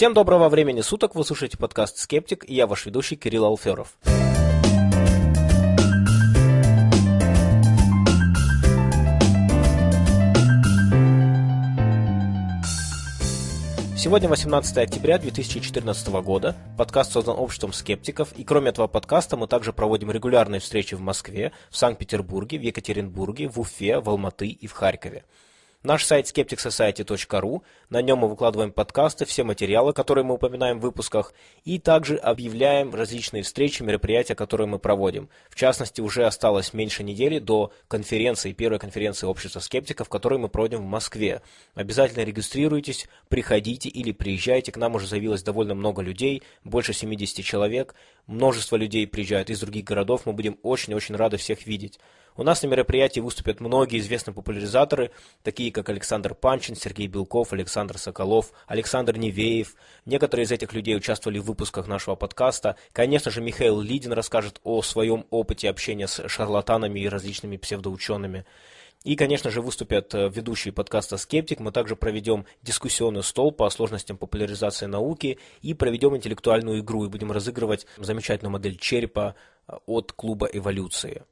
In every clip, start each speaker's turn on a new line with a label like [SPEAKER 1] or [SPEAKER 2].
[SPEAKER 1] Всем доброго времени суток, вы слушаете подкаст «Скептик» и я ваш ведущий Кирилл Алферов. Сегодня 18 октября 2014 года. Подкаст создан обществом скептиков, и кроме этого подкаста мы также проводим регулярные встречи в Москве, в Санкт-Петербурге, в Екатеринбурге, в Уфе, в Алматы и в Харькове. Наш сайт skepticsociety.ru, на нем мы выкладываем подкасты, все материалы, которые мы упоминаем в выпусках, и также объявляем различные встречи, мероприятия, которые мы проводим. В частности, уже осталось меньше недели до конференции, первой конференции общества скептиков, которую мы проводим в Москве. Обязательно регистрируйтесь, приходите или приезжайте, к нам уже заявилось довольно много людей, больше 70 человек, множество людей приезжают из других городов, мы будем очень-очень рады всех видеть. У нас на мероприятии выступят многие известные популяризаторы, такие как Александр Панчин, Сергей Белков, Александр Соколов, Александр Невеев. Некоторые из этих людей участвовали в выпусках нашего подкаста. Конечно же, Михаил Лидин расскажет о своем опыте общения с шарлатанами и различными псевдоучеными. И, конечно же, выступят э, ведущие подкаста «Скептик». Мы также проведем дискуссионный стол по сложностям популяризации науки и проведем интеллектуальную игру и будем разыгрывать замечательную модель черепа э, от клуба «Эволюции».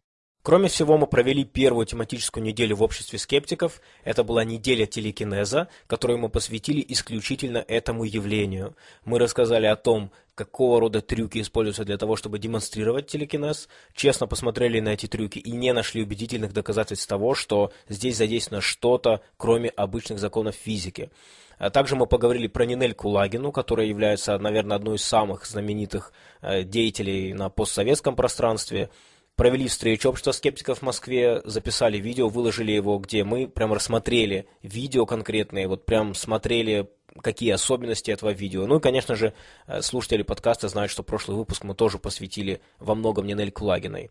[SPEAKER 1] Кроме всего, мы провели первую тематическую неделю в обществе скептиков. Это была неделя телекинеза, которую мы посвятили исключительно этому явлению. Мы рассказали о том, какого рода трюки используются для того, чтобы демонстрировать телекинез, честно посмотрели на эти трюки и не нашли убедительных доказательств того, что здесь задействовано что-то, кроме обычных законов физики. А также мы поговорили про Нинель Кулагину, которая является, наверное, одной из самых знаменитых э, деятелей на постсоветском пространстве провели встречу общества скептиков в Москве, записали видео, выложили его, где мы прям рассмотрели видео конкретные, вот прям смотрели какие особенности этого видео. Ну и, конечно же, э, слушатели подкаста знают, что прошлый выпуск мы тоже посвятили во многом Нинель Кулагиной.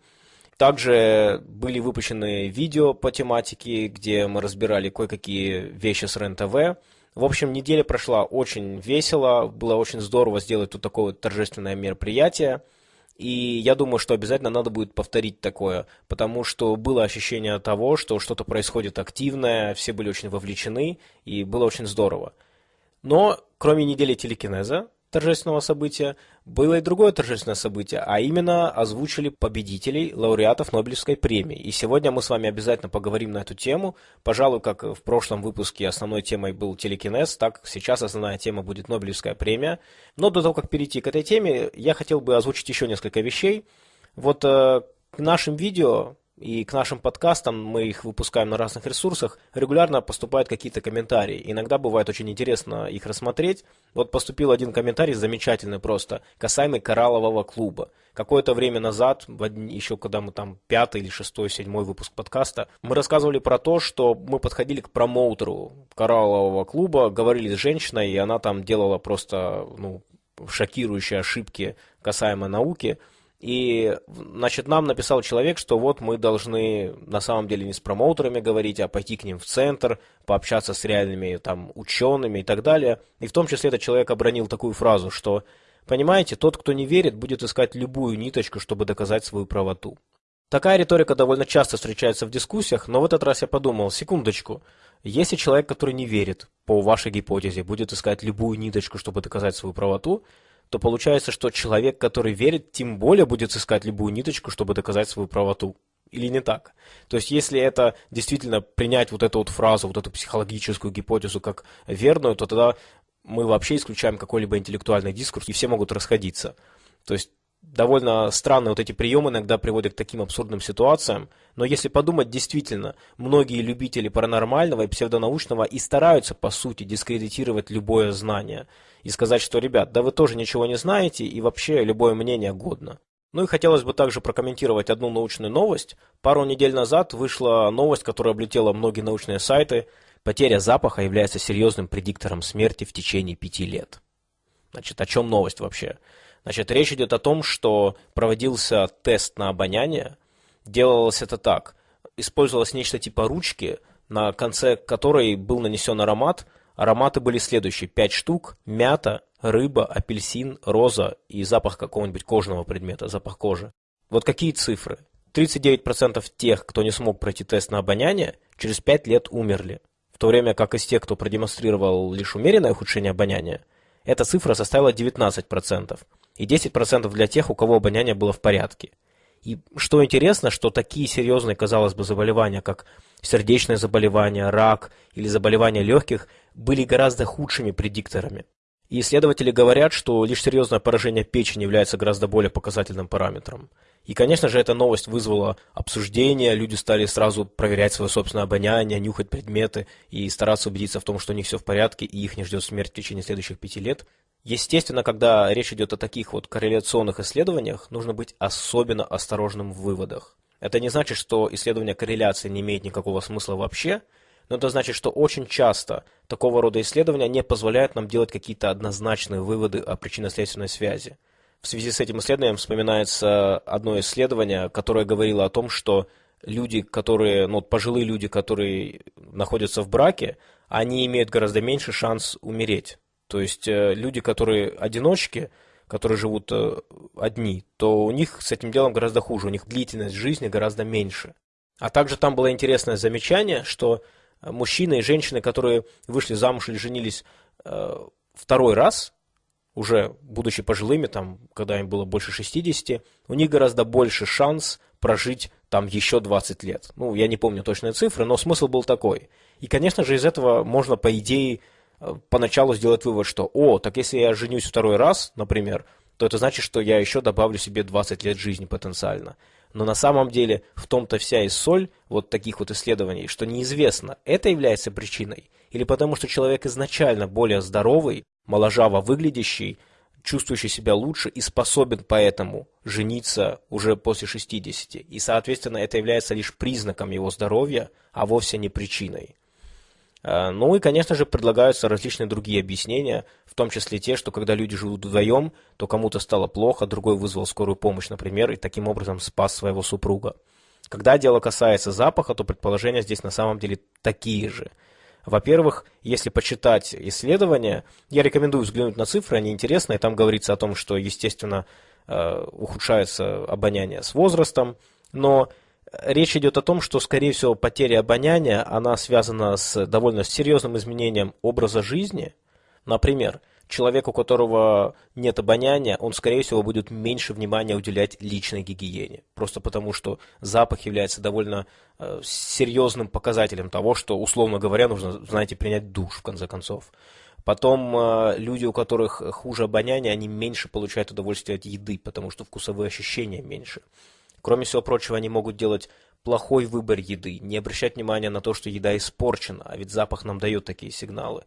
[SPEAKER 1] Также были выпущены видео по тематике, где мы разбирали кое-какие вещи с РЕН-ТВ. В общем, неделя прошла очень весело, было очень здорово сделать тут такое вот торжественное мероприятие. И я думаю, что обязательно надо будет повторить такое, потому что было ощущение того, что что-то происходит активное, все были очень вовлечены, и было очень здорово. Но кроме недели телекинеза, торжественного события, было и другое торжественное событие, а именно озвучили победителей, лауреатов Нобелевской премии. И сегодня мы с вами обязательно поговорим на эту тему. Пожалуй, как в прошлом выпуске основной темой был телекинез, так сейчас основная тема будет Нобелевская премия. Но до того, как перейти к этой теме, я хотел бы озвучить еще несколько вещей. Вот э, к нашим видео и к нашим подкастам, мы их выпускаем на разных ресурсах, регулярно поступают какие-то комментарии. Иногда бывает очень интересно их рассмотреть. Вот поступил один комментарий, замечательный просто, касаемый кораллового клуба. Какое-то время назад, еще когда мы там пятый или шестой, седьмой выпуск подкаста, мы рассказывали про то, что мы подходили к промоутеру кораллового клуба, говорили с женщиной, и она там делала просто ну, шокирующие ошибки касаемо науки – и, значит, нам написал человек, что вот мы должны на самом деле не с промоутерами говорить, а пойти к ним в центр, пообщаться с реальными там учеными и так далее. И в том числе этот человек обронил такую фразу, что, понимаете, тот, кто не верит, будет искать любую ниточку, чтобы доказать свою правоту. Такая риторика довольно часто встречается в дискуссиях, но в этот раз я подумал, секундочку, если человек, который не верит, по вашей гипотезе, будет искать любую ниточку, чтобы доказать свою правоту, то получается, что человек, который верит, тем более будет искать любую ниточку, чтобы доказать свою правоту. Или не так? То есть, если это действительно принять вот эту вот фразу, вот эту психологическую гипотезу как верную, то тогда мы вообще исключаем какой-либо интеллектуальный дискурс, и все могут расходиться. То есть, довольно странно вот эти приемы иногда приводят к таким абсурдным ситуациям, но если подумать, действительно, многие любители паранормального и псевдонаучного и стараются, по сути, дискредитировать любое знание и сказать, что, ребят, да вы тоже ничего не знаете и вообще любое мнение годно. Ну и хотелось бы также прокомментировать одну научную новость. Пару недель назад вышла новость, которая облетела многие научные сайты. Потеря запаха является серьезным предиктором смерти в течение пяти лет. Значит, о чем новость вообще? Значит, речь идет о том, что проводился тест на обоняние. Делалось это так. Использовалось нечто типа ручки, на конце которой был нанесен аромат. Ароматы были следующие. Пять штук. Мята, рыба, апельсин, роза и запах какого-нибудь кожного предмета, запах кожи. Вот какие цифры? 39% тех, кто не смог пройти тест на обоняние, через 5 лет умерли. В то время как из тех, кто продемонстрировал лишь умеренное ухудшение обоняния, эта цифра составила 19%, и 10% для тех, у кого обоняние было в порядке. И что интересно, что такие серьезные, казалось бы, заболевания, как сердечное заболевание, рак или заболевания легких, были гораздо худшими предикторами. И исследователи говорят, что лишь серьезное поражение печени является гораздо более показательным параметром. И, конечно же, эта новость вызвала обсуждение, люди стали сразу проверять свое собственное обоняние, нюхать предметы и стараться убедиться в том, что у них все в порядке и их не ждет смерть в течение следующих пяти лет. Естественно, когда речь идет о таких вот корреляционных исследованиях, нужно быть особенно осторожным в выводах. Это не значит, что исследование корреляции не имеет никакого смысла вообще, но это значит, что очень часто такого рода исследования не позволяют нам делать какие-то однозначные выводы о причинно-следственной связи. В связи с этим исследованием вспоминается одно исследование, которое говорило о том, что люди, которые, ну, пожилые люди, которые находятся в браке, они имеют гораздо меньше шанс умереть. То есть э, люди, которые одиночки, которые живут э, одни, то у них с этим делом гораздо хуже, у них длительность жизни гораздо меньше. А также там было интересное замечание, что мужчины и женщины, которые вышли замуж или женились э, второй раз, уже будучи пожилыми, там, когда им было больше 60, у них гораздо больше шанс прожить там еще 20 лет. Ну, я не помню точные цифры, но смысл был такой. И, конечно же, из этого можно, по идее, э, поначалу сделать вывод, что, о, так если я женюсь второй раз, например, то это значит, что я еще добавлю себе 20 лет жизни потенциально. Но на самом деле в том-то вся и соль вот таких вот исследований, что неизвестно, это является причиной, или потому что человек изначально более здоровый, моложаво выглядящий, чувствующий себя лучше и способен поэтому жениться уже после 60. И, соответственно, это является лишь признаком его здоровья, а вовсе не причиной. А, ну и, конечно же, предлагаются различные другие объяснения, в том числе те, что когда люди живут вдвоем, то кому-то стало плохо, другой вызвал скорую помощь, например, и таким образом спас своего супруга. Когда дело касается запаха, то предположения здесь на самом деле такие же. Во-первых, если почитать исследования, я рекомендую взглянуть на цифры, они интересные, там говорится о том, что, естественно, э, ухудшается обоняние с возрастом, но Речь идет о том, что, скорее всего, потеря обоняния, она связана с довольно серьезным изменением образа жизни. Например, человек, у которого нет обоняния, он, скорее всего, будет меньше внимания уделять личной гигиене. Просто потому, что запах является довольно э, серьезным показателем того, что, условно говоря, нужно, знаете, принять душ, в конце концов. Потом э, люди, у которых хуже обоняние, они меньше получают удовольствие от еды, потому что вкусовые ощущения меньше. Кроме всего прочего, они могут делать плохой выбор еды, не обращать внимания на то, что еда испорчена, а ведь запах нам дает такие сигналы.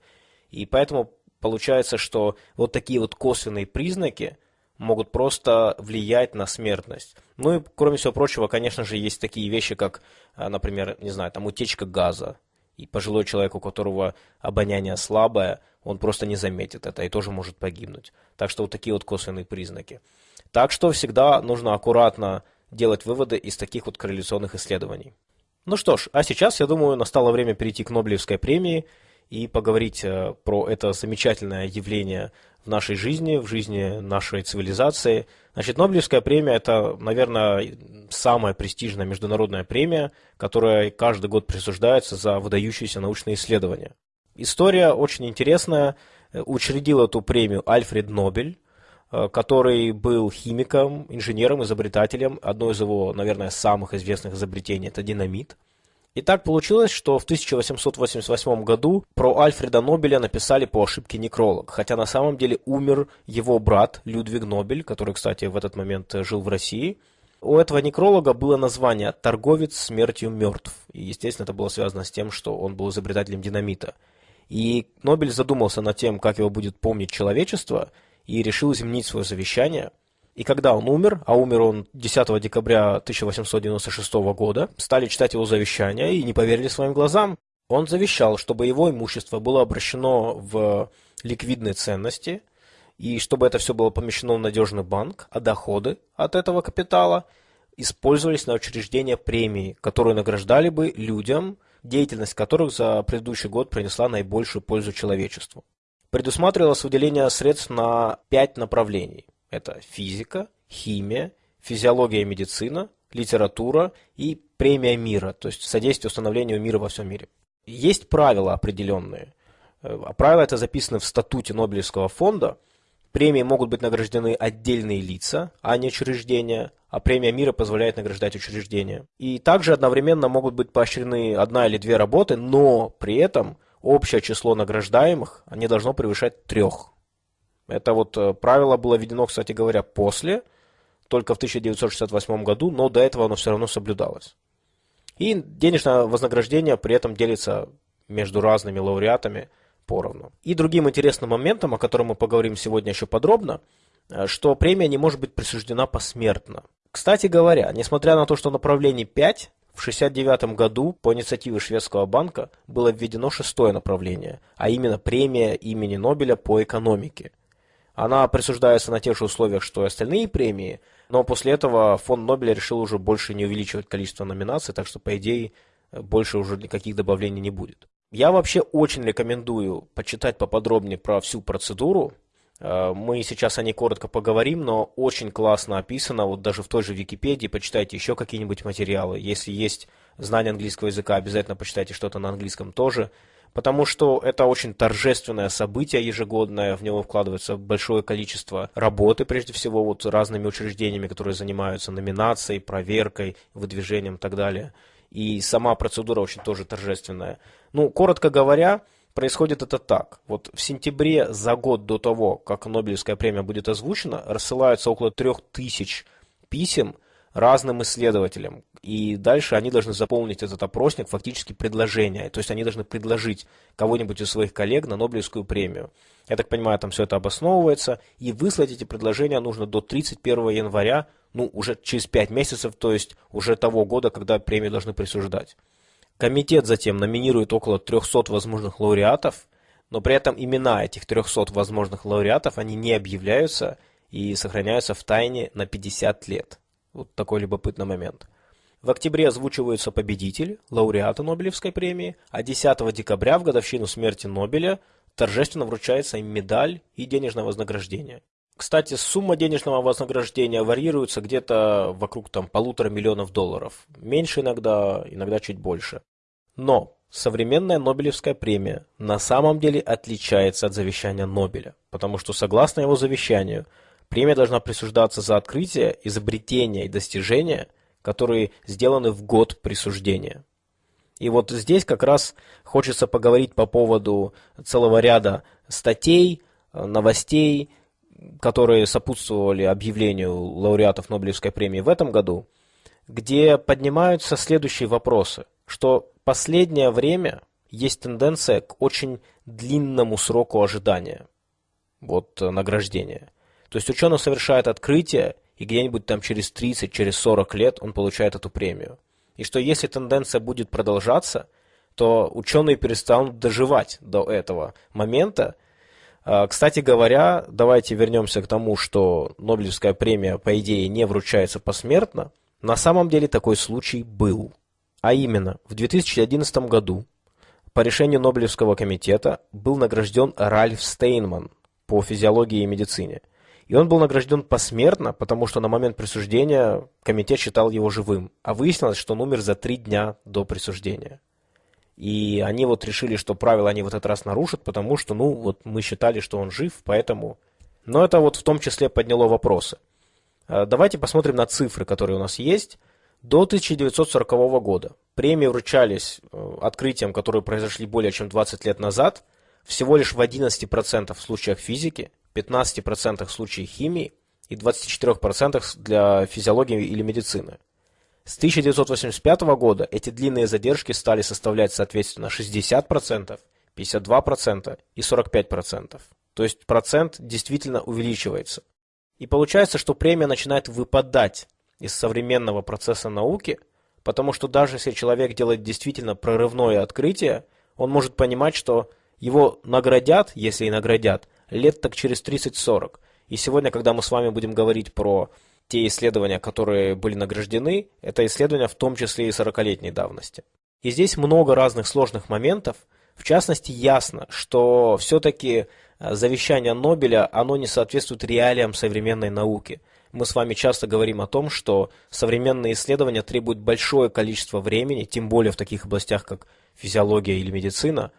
[SPEAKER 1] И поэтому получается, что вот такие вот косвенные признаки могут просто влиять на смертность. Ну и, кроме всего прочего, конечно же, есть такие вещи, как, а, например, не знаю, там утечка газа. И пожилой человек, у которого обоняние слабое, он просто не заметит это и тоже может погибнуть. Так что вот такие вот косвенные признаки. Так что всегда нужно аккуратно делать выводы из таких вот корреляционных исследований. Ну что ж, а сейчас, я думаю, настало время перейти к Нобелевской премии и поговорить э, про это замечательное явление в нашей жизни, в жизни нашей цивилизации. Значит, Нобелевская премия – это, наверное, самая престижная международная премия, которая каждый год присуждается за выдающиеся научные исследования. История очень интересная. Учредил эту премию Альфред Нобель – Э, который был химиком, инженером, изобретателем. Одно из его, наверное, самых известных изобретений – это динамит. И так получилось, что в 1888 году про Альфреда Нобеля написали по ошибке некролог, хотя на самом деле умер его брат Людвиг Нобель, который, кстати, в этот момент жил в России. У этого некролога было название «Торговец смертью мертв», и, естественно, это было связано с тем, что он был изобретателем динамита. И Нобель задумался над тем, как его будет помнить человечество – и решил изменить свое завещание. И когда он умер, а умер он 10 декабря 1896 года, стали читать его завещание и не поверили своим глазам. Он завещал, чтобы его имущество было обращено в ликвидные ценности, и чтобы это все было помещено в надежный банк, а доходы от этого капитала использовались на учреждение премии, которые награждали бы людям, деятельность которых за предыдущий год принесла наибольшую пользу человечеству предусматривалось выделение средств на пять направлений. Это физика, химия, физиология и медицина, литература и премия мира, то есть содействие установлению мира во всем мире. Есть правила определенные. А правила это записаны в статуте Нобелевского фонда. Премии могут быть награждены отдельные лица, а не учреждения, а премия мира позволяет награждать учреждения. И также одновременно могут быть поощрены одна или две работы, но при этом общее число награждаемых не должно превышать трех. Это вот э, правило было введено, кстати говоря, после, только в 1968 году, но до этого оно все равно соблюдалось. И денежное вознаграждение при этом делится между разными лауреатами поровну. И другим интересным моментом, о котором мы поговорим сегодня еще подробно, э, что премия не может быть присуждена посмертно. Кстати говоря, несмотря на то, что направлений 5, в 1969 году по инициативе шведского банка было введено шестое направление, а именно премия имени Нобеля по экономике. Она присуждается на тех же условиях, что и остальные премии, но после этого фонд Нобеля решил уже больше не увеличивать количество номинаций, так что, по идее, больше уже никаких добавлений не будет. Я вообще очень рекомендую почитать поподробнее про всю процедуру. Э, мы сейчас о ней коротко поговорим, но очень классно описано. Вот даже в той же Википедии почитайте еще какие-нибудь материалы. Если есть знание английского языка, обязательно почитайте что-то на английском тоже потому что это очень торжественное событие ежегодное, в него вкладывается большое количество работы, прежде всего, вот разными учреждениями, которые занимаются номинацией, проверкой, выдвижением и так далее. И сама процедура очень тоже торжественная. Ну, коротко говоря, происходит это так. Вот в сентябре за год до того, как Нобелевская премия будет озвучена, рассылаются около трех тысяч писем разным исследователям. И дальше они должны заполнить этот опросник фактически предложение. То есть они должны предложить кого-нибудь из своих коллег на Нобелевскую премию. Я так понимаю, там все это обосновывается. И выслать эти предложения нужно до 31 января, ну, уже через 5 месяцев, то есть уже того года, когда премию должны присуждать. Комитет затем номинирует около 300 возможных лауреатов, но при этом имена этих 300 возможных лауреатов, они не объявляются и сохраняются в тайне на 50 лет. Вот такой любопытный момент. В октябре озвучиваются победители, лауреаты Нобелевской премии, а 10 декабря в годовщину смерти Нобеля торжественно вручается им медаль и денежное вознаграждение. Кстати, сумма денежного вознаграждения варьируется где-то вокруг там полутора миллионов долларов. Меньше иногда, иногда чуть больше. Но современная Нобелевская премия на самом деле отличается от завещания Нобеля, потому что согласно его завещанию – Премия должна присуждаться за открытия, изобретения и достижения, которые сделаны в год присуждения. И вот здесь как раз хочется поговорить по поводу целого ряда статей, новостей, которые сопутствовали объявлению лауреатов Нобелевской премии в этом году, где поднимаются следующие вопросы, что последнее время есть тенденция к очень длинному сроку ожидания вот, награждения. То есть ученый совершает открытие, и где-нибудь там через 30, через 40 лет он получает эту премию. И что если тенденция будет продолжаться, то ученые перестанут доживать до этого момента. А, кстати говоря, давайте вернемся к тому, что Нобелевская премия, по идее, не вручается посмертно. На самом деле такой случай был. А именно, в 2011 году по решению Нобелевского комитета был награжден Ральф Стейнман по физиологии и медицине. И он был награжден посмертно, потому что на момент присуждения комитет считал его живым. А выяснилось, что он умер за три дня до присуждения. И они вот решили, что правила они в этот раз нарушат, потому что, ну, вот мы считали, что он жив, поэтому... Но это вот в том числе подняло вопросы. А, давайте посмотрим на цифры, которые у нас есть. До 1940 года премии вручались э, открытиям, которые произошли более чем 20 лет назад, всего лишь в 11% случаях физики, 15% в случае химии и 24% для физиологии или медицины. С 1985 года эти длинные задержки стали составлять соответственно 60%, 52% и 45%. То есть процент действительно увеличивается. И получается, что премия начинает выпадать из современного процесса науки, потому что даже если человек делает действительно прорывное открытие, он может понимать, что его наградят, если и наградят, лет так через 30-40. И сегодня, когда мы с вами будем говорить про те исследования, которые были награждены, это исследования в том числе и 40-летней давности. И здесь много разных сложных моментов. В частности, ясно, что все-таки э, завещание Нобеля, оно не соответствует реалиям современной науки. Мы с вами часто говорим о том, что современные исследования требуют большое количество времени, тем более в таких областях, как физиология или медицина,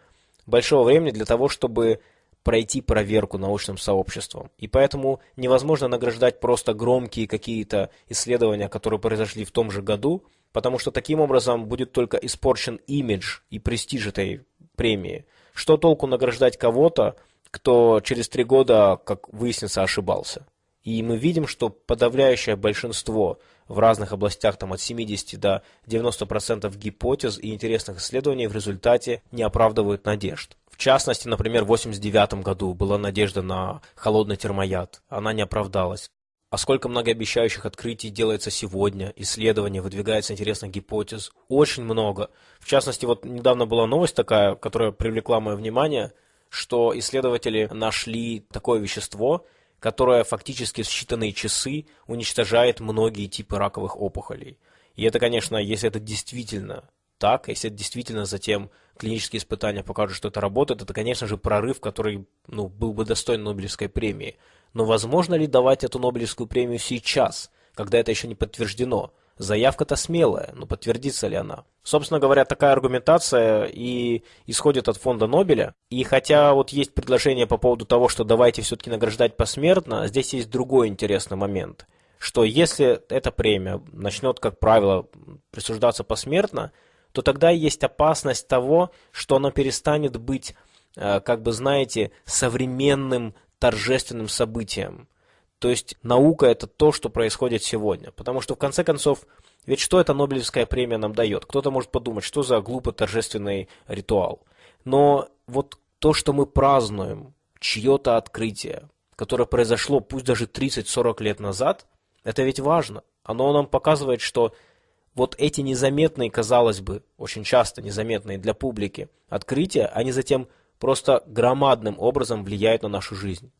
[SPEAKER 1] большого времени для того, чтобы пройти проверку научным сообществом. И поэтому невозможно награждать просто громкие какие-то исследования, которые произошли в том же году, потому что таким образом будет только испорчен имидж и престиж этой премии. Что толку награждать кого-то, кто через три года, как выяснится, ошибался? И мы видим, что подавляющее большинство в разных областях, там от 70 до 90% гипотез и интересных исследований в результате не оправдывают надежд. В частности, например, в 1989 году была надежда на холодный термояд. Она не оправдалась. А сколько многообещающих открытий делается сегодня, исследований, выдвигается интересных гипотез. Очень много. В частности, вот недавно была новость такая, которая привлекла мое внимание, что исследователи нашли такое вещество, которое фактически в считанные часы уничтожает многие типы раковых опухолей. И это, конечно, если это действительно так, если это действительно затем клинические испытания покажут, что это работает, это, конечно же, прорыв, который ну, был бы достоин Нобелевской премии. Но возможно ли давать эту Нобелевскую премию сейчас, когда это еще не подтверждено? Заявка-то смелая, но подтвердится ли она? Собственно говоря, такая аргументация и исходит от фонда Нобеля. И хотя вот есть предложение по поводу того, что давайте все-таки награждать посмертно, здесь есть другой интересный момент. Что если эта премия начнет, как правило, присуждаться посмертно, то тогда есть опасность того, что она перестанет быть, э, как бы знаете, современным торжественным событием. То есть наука это то, что происходит сегодня. Потому что в конце концов, ведь что эта Нобелевская премия нам дает? Кто-то может подумать, что за глупо торжественный ритуал. Но вот то, что мы празднуем, чье-то открытие, которое произошло пусть даже 30-40 лет назад, это ведь важно. Оно нам показывает, что вот эти незаметные, казалось бы, очень часто незаметные для публики открытия, они затем просто громадным образом влияют на нашу жизнь.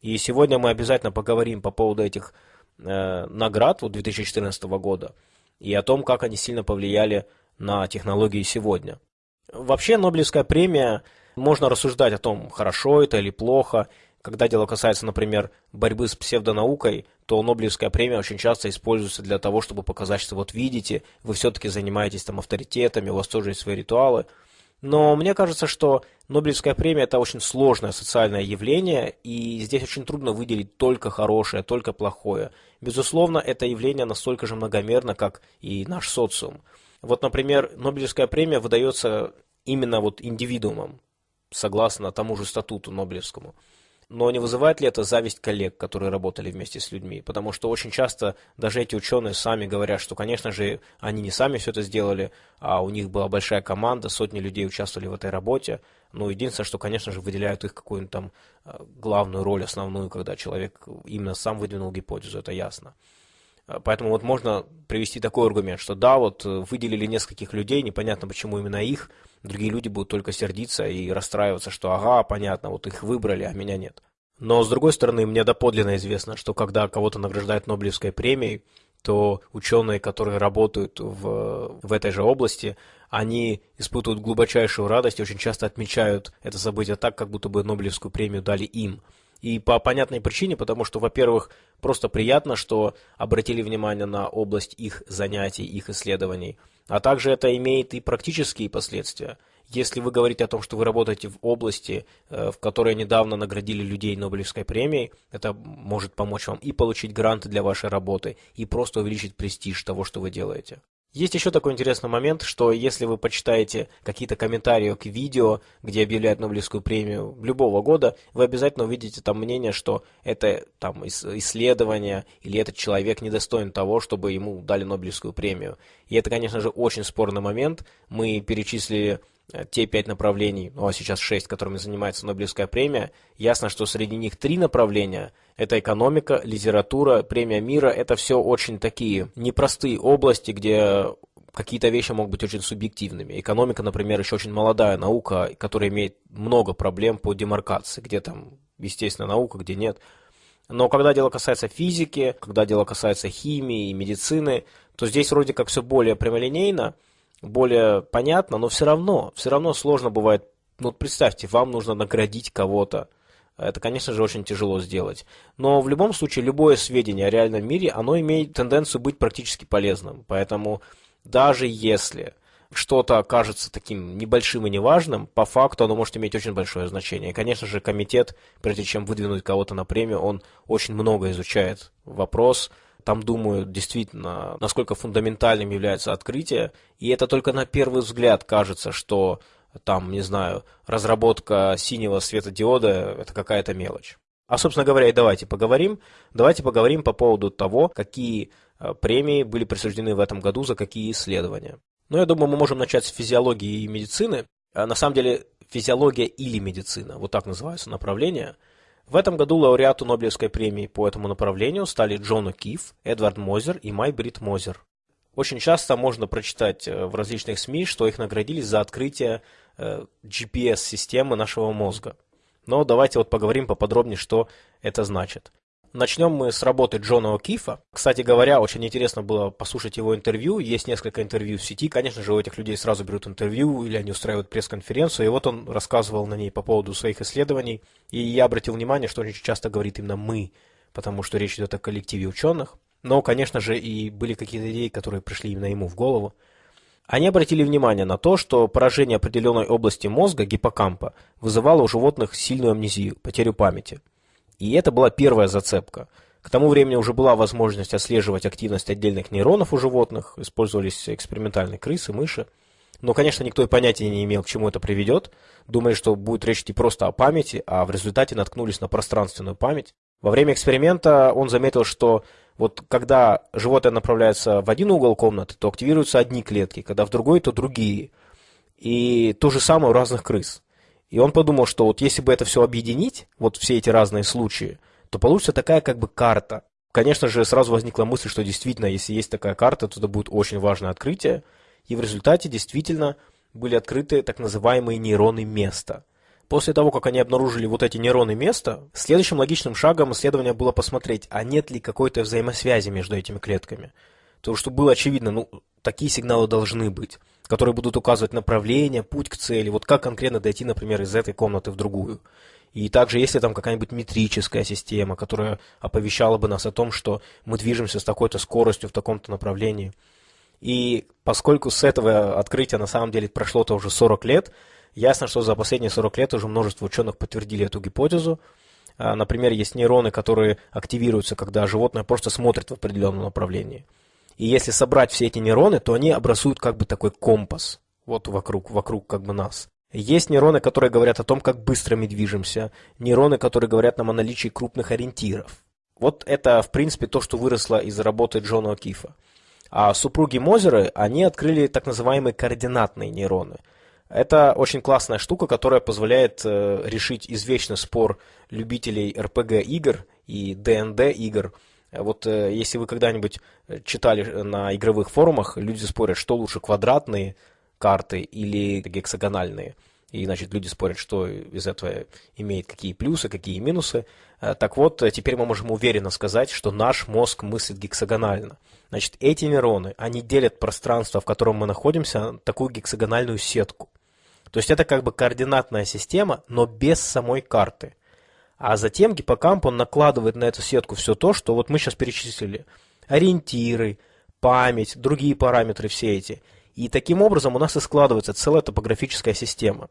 [SPEAKER 1] И сегодня мы обязательно поговорим по поводу этих э, наград вот 2014 года и о том, как они сильно повлияли на технологии сегодня. Вообще Нобелевская премия, можно рассуждать о том, хорошо это или плохо. Когда дело касается, например, борьбы с псевдонаукой, то Нобелевская премия очень часто используется для того, чтобы показать, что вот видите, вы все-таки занимаетесь там авторитетами, у вас тоже есть свои ритуалы – но мне кажется, что Нобелевская премия – это очень сложное социальное явление, и здесь очень трудно выделить только хорошее, только плохое. Безусловно, это явление настолько же многомерно, как и наш социум. Вот, например, Нобелевская премия выдается именно вот индивидуумам, согласно тому же статуту Нобелевскому. Но не вызывает ли это зависть коллег, которые работали вместе с людьми? Потому что очень часто даже эти ученые сами говорят, что, конечно же, они не сами все это сделали, а у них была большая команда, сотни людей участвовали в этой работе. Но единственное, что, конечно же, выделяют их какую-нибудь там э, главную роль, основную, когда человек именно сам выдвинул гипотезу, это ясно. Э, поэтому вот можно привести такой аргумент, что да, вот э, выделили нескольких людей, непонятно почему именно их, другие люди будут только сердиться и расстраиваться, что ага, понятно, вот их выбрали, а меня нет. Но, с другой стороны, мне доподлинно известно, что когда кого-то награждают Нобелевской премией, то ученые, которые работают в, в этой же области, они испытывают глубочайшую радость и очень часто отмечают это событие так, как будто бы Нобелевскую премию дали им. И по понятной причине, потому что, во-первых, просто приятно, что обратили внимание на область их занятий, их исследований, а также это имеет и практические последствия. Если вы говорите о том, что вы работаете в области, э, в которой недавно наградили людей Нобелевской премией, это может помочь вам и получить гранты для вашей работы, и просто увеличить престиж того, что вы делаете. Есть еще такой интересный момент, что если вы почитаете какие-то комментарии к видео, где объявляют Нобелевскую премию любого года, вы обязательно увидите там мнение, что это там исследование или этот человек недостоин того, чтобы ему дали Нобелевскую премию. И это, конечно же, очень спорный момент. Мы перечислили те пять направлений, ну а сейчас шесть, которыми занимается Нобелевская премия, ясно, что среди них три направления – это экономика, литература, премия мира – это все очень такие непростые области, где какие-то вещи могут быть очень субъективными. Экономика, например, еще очень молодая наука, которая имеет много проблем по демаркации, где там, естественно, наука, где нет. Но когда дело касается физики, когда дело касается химии и медицины, то здесь вроде как все более прямолинейно – более понятно, но все равно, все равно сложно бывает. Ну, представьте, вам нужно наградить кого-то. Это, конечно же, очень тяжело сделать. Но в любом случае, любое сведение о реальном мире, оно имеет тенденцию быть практически полезным. Поэтому даже если что-то кажется таким небольшим и неважным, по факту оно может иметь очень большое значение. И, конечно же, комитет, прежде чем выдвинуть кого-то на премию, он очень много изучает вопрос, там думают действительно, насколько фундаментальным является открытие, и это только на первый взгляд кажется, что там, не знаю, разработка синего светодиода – это какая-то мелочь. А, собственно говоря, и давайте поговорим. Давайте поговорим по поводу того, какие э, премии были присуждены в этом году за какие исследования. Ну, я думаю, мы можем начать с физиологии и медицины. А на самом деле, физиология или медицина, вот так называются направления. В этом году лауреату Нобелевской премии по этому направлению стали Джон О'Кифф, Эдвард Мозер и Май Брит Мозер. Очень часто можно прочитать э, в различных СМИ, что их наградили за открытие э, GPS-системы нашего мозга. Но давайте вот поговорим поподробнее, что это значит. Начнем мы с работы Джона О'Кифа. Кстати говоря, очень интересно было послушать его интервью. Есть несколько интервью в сети. Конечно же, у этих людей сразу берут интервью или они устраивают пресс-конференцию. И вот он рассказывал на ней по поводу своих исследований. И я обратил внимание, что он очень часто говорит именно «мы», потому что речь идет о коллективе ученых. Но, конечно же, и были какие-то идеи, которые пришли именно ему в голову. Они обратили внимание на то, что поражение определенной области мозга, гиппокампа, вызывало у животных сильную амнезию, потерю памяти. И это была первая зацепка. К тому времени уже была возможность отслеживать активность отдельных нейронов у животных, использовались экспериментальные крысы, мыши. Но, конечно, никто и понятия не имел, к чему это приведет. Думали, что будет речь идти просто о памяти, а в результате наткнулись на пространственную память. Во время эксперимента он заметил, что вот когда животное направляется в один угол комнаты, то активируются одни клетки, когда в другой, то другие. И то же самое у разных крыс. И он подумал, что вот если бы это все объединить, вот все эти разные случаи, то получится такая как бы карта. Конечно же, сразу возникла мысль, что действительно, если есть такая карта, то это будет очень важное открытие. И в результате действительно были открыты так называемые нейроны места. После того, как они обнаружили вот эти нейроны места, следующим логичным шагом исследования было посмотреть, а нет ли какой-то взаимосвязи между этими клетками. То, что было очевидно, ну, такие сигналы должны быть, которые будут указывать направление, путь к цели, вот как конкретно дойти, например, из этой комнаты в другую. И также, если там какая-нибудь метрическая система, которая оповещала бы нас о том, что мы движемся с такой-то скоростью в таком-то направлении. И поскольку с этого открытия на самом деле прошло-то уже 40 лет, Ясно, что за последние 40 лет уже множество ученых подтвердили эту гипотезу. А, например, есть нейроны, которые активируются, когда животное просто смотрит в определенном направлении. И если собрать все эти нейроны, то они образуют как бы такой компас вот вокруг, вокруг как бы нас. Есть нейроны, которые говорят о том, как быстро мы движемся, нейроны, которые говорят нам о наличии крупных ориентиров. Вот это, в принципе, то, что выросло из работы Джона О'Кифа. А супруги Мозеры, они открыли так называемые координатные нейроны – это очень классная штука, которая позволяет э, решить извечный спор любителей RPG игр и D&D игр. Вот э, если вы когда-нибудь читали на игровых форумах, люди спорят, что лучше квадратные карты или гексагональные. И, значит, люди спорят, что из этого имеет какие плюсы, какие минусы. Э, так вот, теперь мы можем уверенно сказать, что наш мозг мыслит гексагонально. Значит, эти нейроны, они делят пространство, в котором мы находимся, такую гексагональную сетку. То есть это как бы координатная система, но без самой карты. А затем гиппокамп, он накладывает на эту сетку все то, что вот мы сейчас перечислили. Ориентиры, память, другие параметры все эти. И таким образом у нас и складывается целая топографическая система.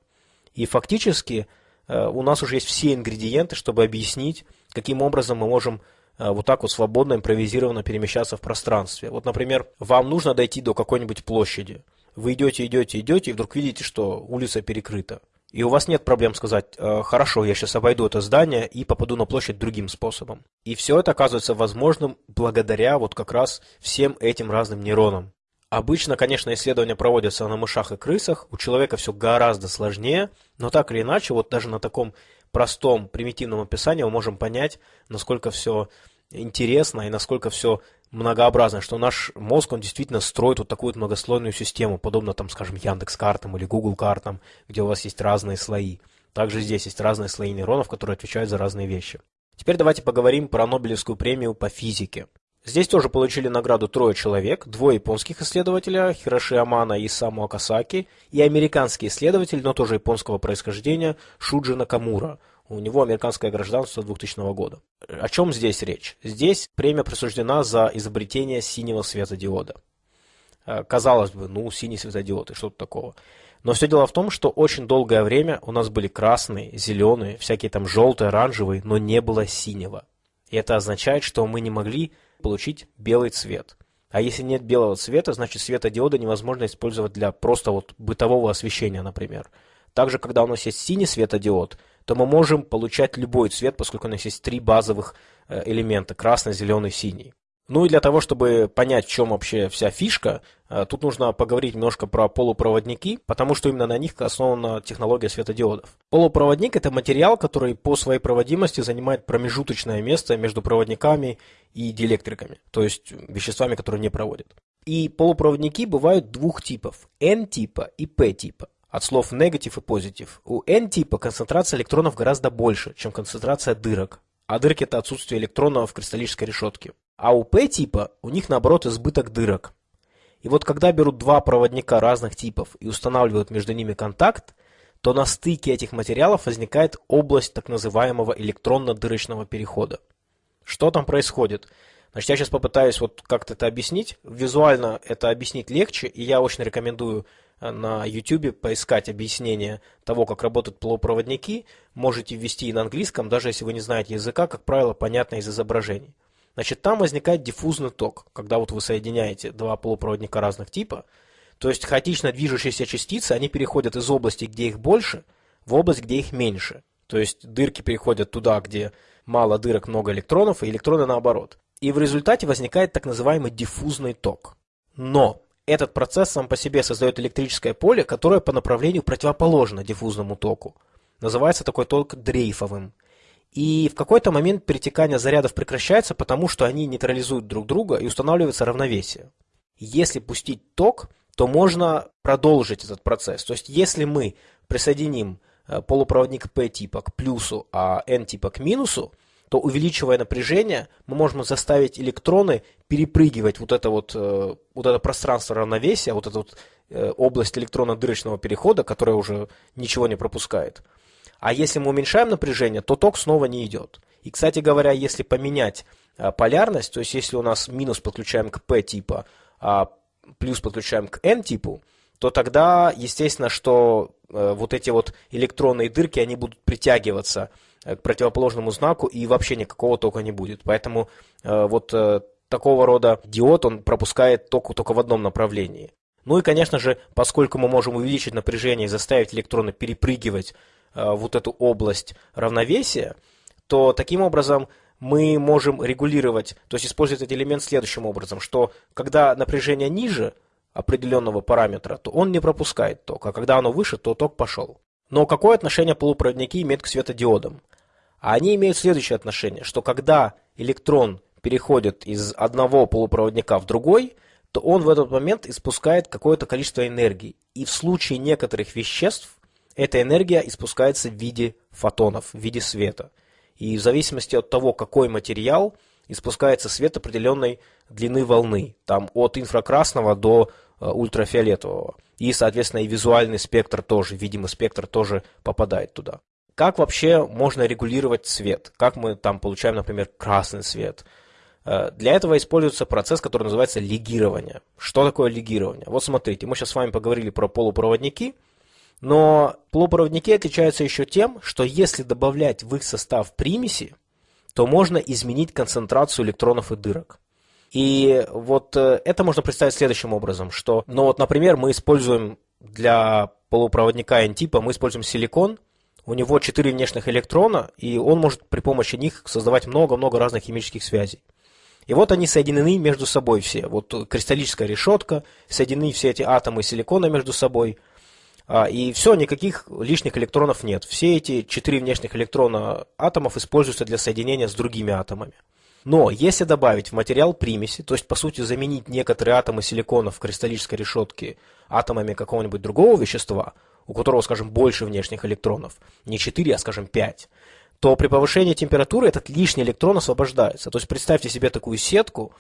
[SPEAKER 1] И фактически э, у нас уже есть все ингредиенты, чтобы объяснить, каким образом мы можем э, вот так вот свободно, импровизированно перемещаться в пространстве. Вот, например, вам нужно дойти до какой-нибудь площади. Вы идете, идете, идете, и вдруг видите, что улица перекрыта. И у вас нет проблем сказать, э, хорошо, я сейчас обойду это здание и попаду на площадь другим способом. И все это оказывается возможным благодаря вот как раз всем этим разным нейронам. Обычно, конечно, исследования проводятся на мышах и крысах, у человека все гораздо сложнее, но так или иначе, вот даже на таком простом, примитивном описании мы можем понять, насколько все интересно и насколько все многообразно, что наш мозг, он действительно строит вот такую вот многослойную систему, подобно, там, скажем, Яндекс картам или Google картам, где у вас есть разные слои. Также здесь есть разные слои нейронов, которые отвечают за разные вещи. Теперь давайте поговорим про Нобелевскую премию по физике. Здесь тоже получили награду трое человек, двое японских исследователя, Хироши Амана и Саму Акасаки, и американский исследователь, но тоже японского происхождения, Шуджи Накамура. У него американское гражданство 2000 года. О чем здесь речь? Здесь премия присуждена за изобретение синего светодиода. Э, казалось бы, ну, синий светодиод и что-то такого. Но все дело в том, что очень долгое время у нас были красные, зеленые, всякие там желтые, оранжевые, но не было синего. И это означает, что мы не могли получить белый цвет. А если нет белого цвета, значит светодиоды невозможно использовать для просто вот бытового освещения, например. Также, когда у нас есть синий светодиод, то мы можем получать любой цвет, поскольку у нас есть три базовых э, элемента – красный, зеленый, синий. Ну и для того, чтобы понять, в чем вообще вся фишка, э, тут нужно поговорить немножко про полупроводники, потому что именно на них основана технология светодиодов. Полупроводник – это материал, который по своей проводимости занимает промежуточное место между проводниками и диэлектриками, то есть веществами, которые не проводят. И полупроводники бывают двух типов – N-типа и P-типа от слов негатив и позитив. У N-типа концентрация электронов гораздо больше, чем концентрация дырок, а дырки – это отсутствие электронов в кристаллической решетке. А у P-типа у них наоборот избыток дырок. И вот когда берут два проводника разных типов и устанавливают между ними контакт, то на стыке этих материалов возникает область так называемого электронно-дырочного перехода. Что там происходит? Значит, я сейчас попытаюсь вот как-то это объяснить. Визуально это объяснить легче, и я очень рекомендую на YouTube поискать объяснение того, как работают полупроводники. Можете ввести и на английском, даже если вы не знаете языка, как правило, понятно из изображений. Значит, там возникает диффузный ток, когда вот вы соединяете два полупроводника разных типа, то есть хаотично движущиеся частицы, они переходят из области, где их больше, в область, где их меньше. То есть дырки переходят туда, где мало дырок, много электронов, и электроны наоборот. И в результате возникает так называемый диффузный ток. Но этот процесс сам по себе создает электрическое поле, которое по направлению противоположно диффузному току. Называется такой ток дрейфовым. И в какой-то момент перетекание зарядов прекращается, потому что они нейтрализуют друг друга и устанавливается равновесие. Если пустить ток, то можно продолжить этот процесс. То есть если мы присоединим э, полупроводник P типа к плюсу, а N типа к минусу, то увеличивая напряжение, мы можем заставить электроны перепрыгивать вот это вот, э, вот это пространство равновесия, вот эту вот э, область электронно-дырочного перехода, которая уже ничего не пропускает. А если мы уменьшаем напряжение, то ток снова не идет. И, кстати говоря, если поменять а, полярность, то есть если у нас минус подключаем к P типа, а плюс подключаем к N типу, то тогда, естественно, что э, вот эти вот электронные дырки, они будут притягиваться э, к противоположному знаку, и вообще никакого тока не будет. Поэтому э, вот э, такого рода диод, он пропускает ток только в одном направлении. Ну и, конечно же, поскольку мы можем увеличить напряжение и заставить электроны перепрыгивать Э, вот эту область равновесия, то таким образом мы можем регулировать, то есть использовать этот элемент следующим образом, что когда напряжение ниже определенного параметра, то он не пропускает ток, а когда оно выше, то ток пошел. Но какое отношение полупроводники имеют к светодиодам? А они имеют следующее отношение, что когда электрон переходит из одного полупроводника в другой, то он в этот момент испускает какое-то количество энергии. И в случае некоторых веществ эта энергия испускается в виде фотонов, в виде света. И в зависимости от того, какой материал, испускается свет определенной длины волны, там от инфракрасного до э, ультрафиолетового. И, соответственно, и визуальный спектр тоже, видимый спектр тоже попадает туда. Как вообще можно регулировать цвет? Как мы там получаем, например, красный цвет? Э, для этого используется процесс, который называется легирование. Что такое легирование? Вот смотрите, мы сейчас с вами поговорили про полупроводники – но полупроводники отличаются еще тем, что если добавлять в их состав примеси, то можно изменить концентрацию электронов и дырок. И вот э, это можно представить следующим образом, что, ну вот, например, мы используем для полупроводника N-типа, мы используем силикон, у него 4 внешних электрона, и он может при помощи них создавать много-много разных химических связей. И вот они соединены между собой все. Вот кристаллическая решетка, соединены все эти атомы силикона между собой – а, и все, никаких лишних электронов нет. Все эти четыре внешних электрона атомов используются для соединения с другими атомами. Но если добавить в материал примеси, то есть по сути заменить некоторые атомы силикона в кристаллической решетке атомами какого-нибудь другого вещества, у которого, скажем, больше внешних электронов, не 4, а, скажем, 5, то при повышении температуры этот лишний электрон освобождается. То есть представьте себе такую сетку,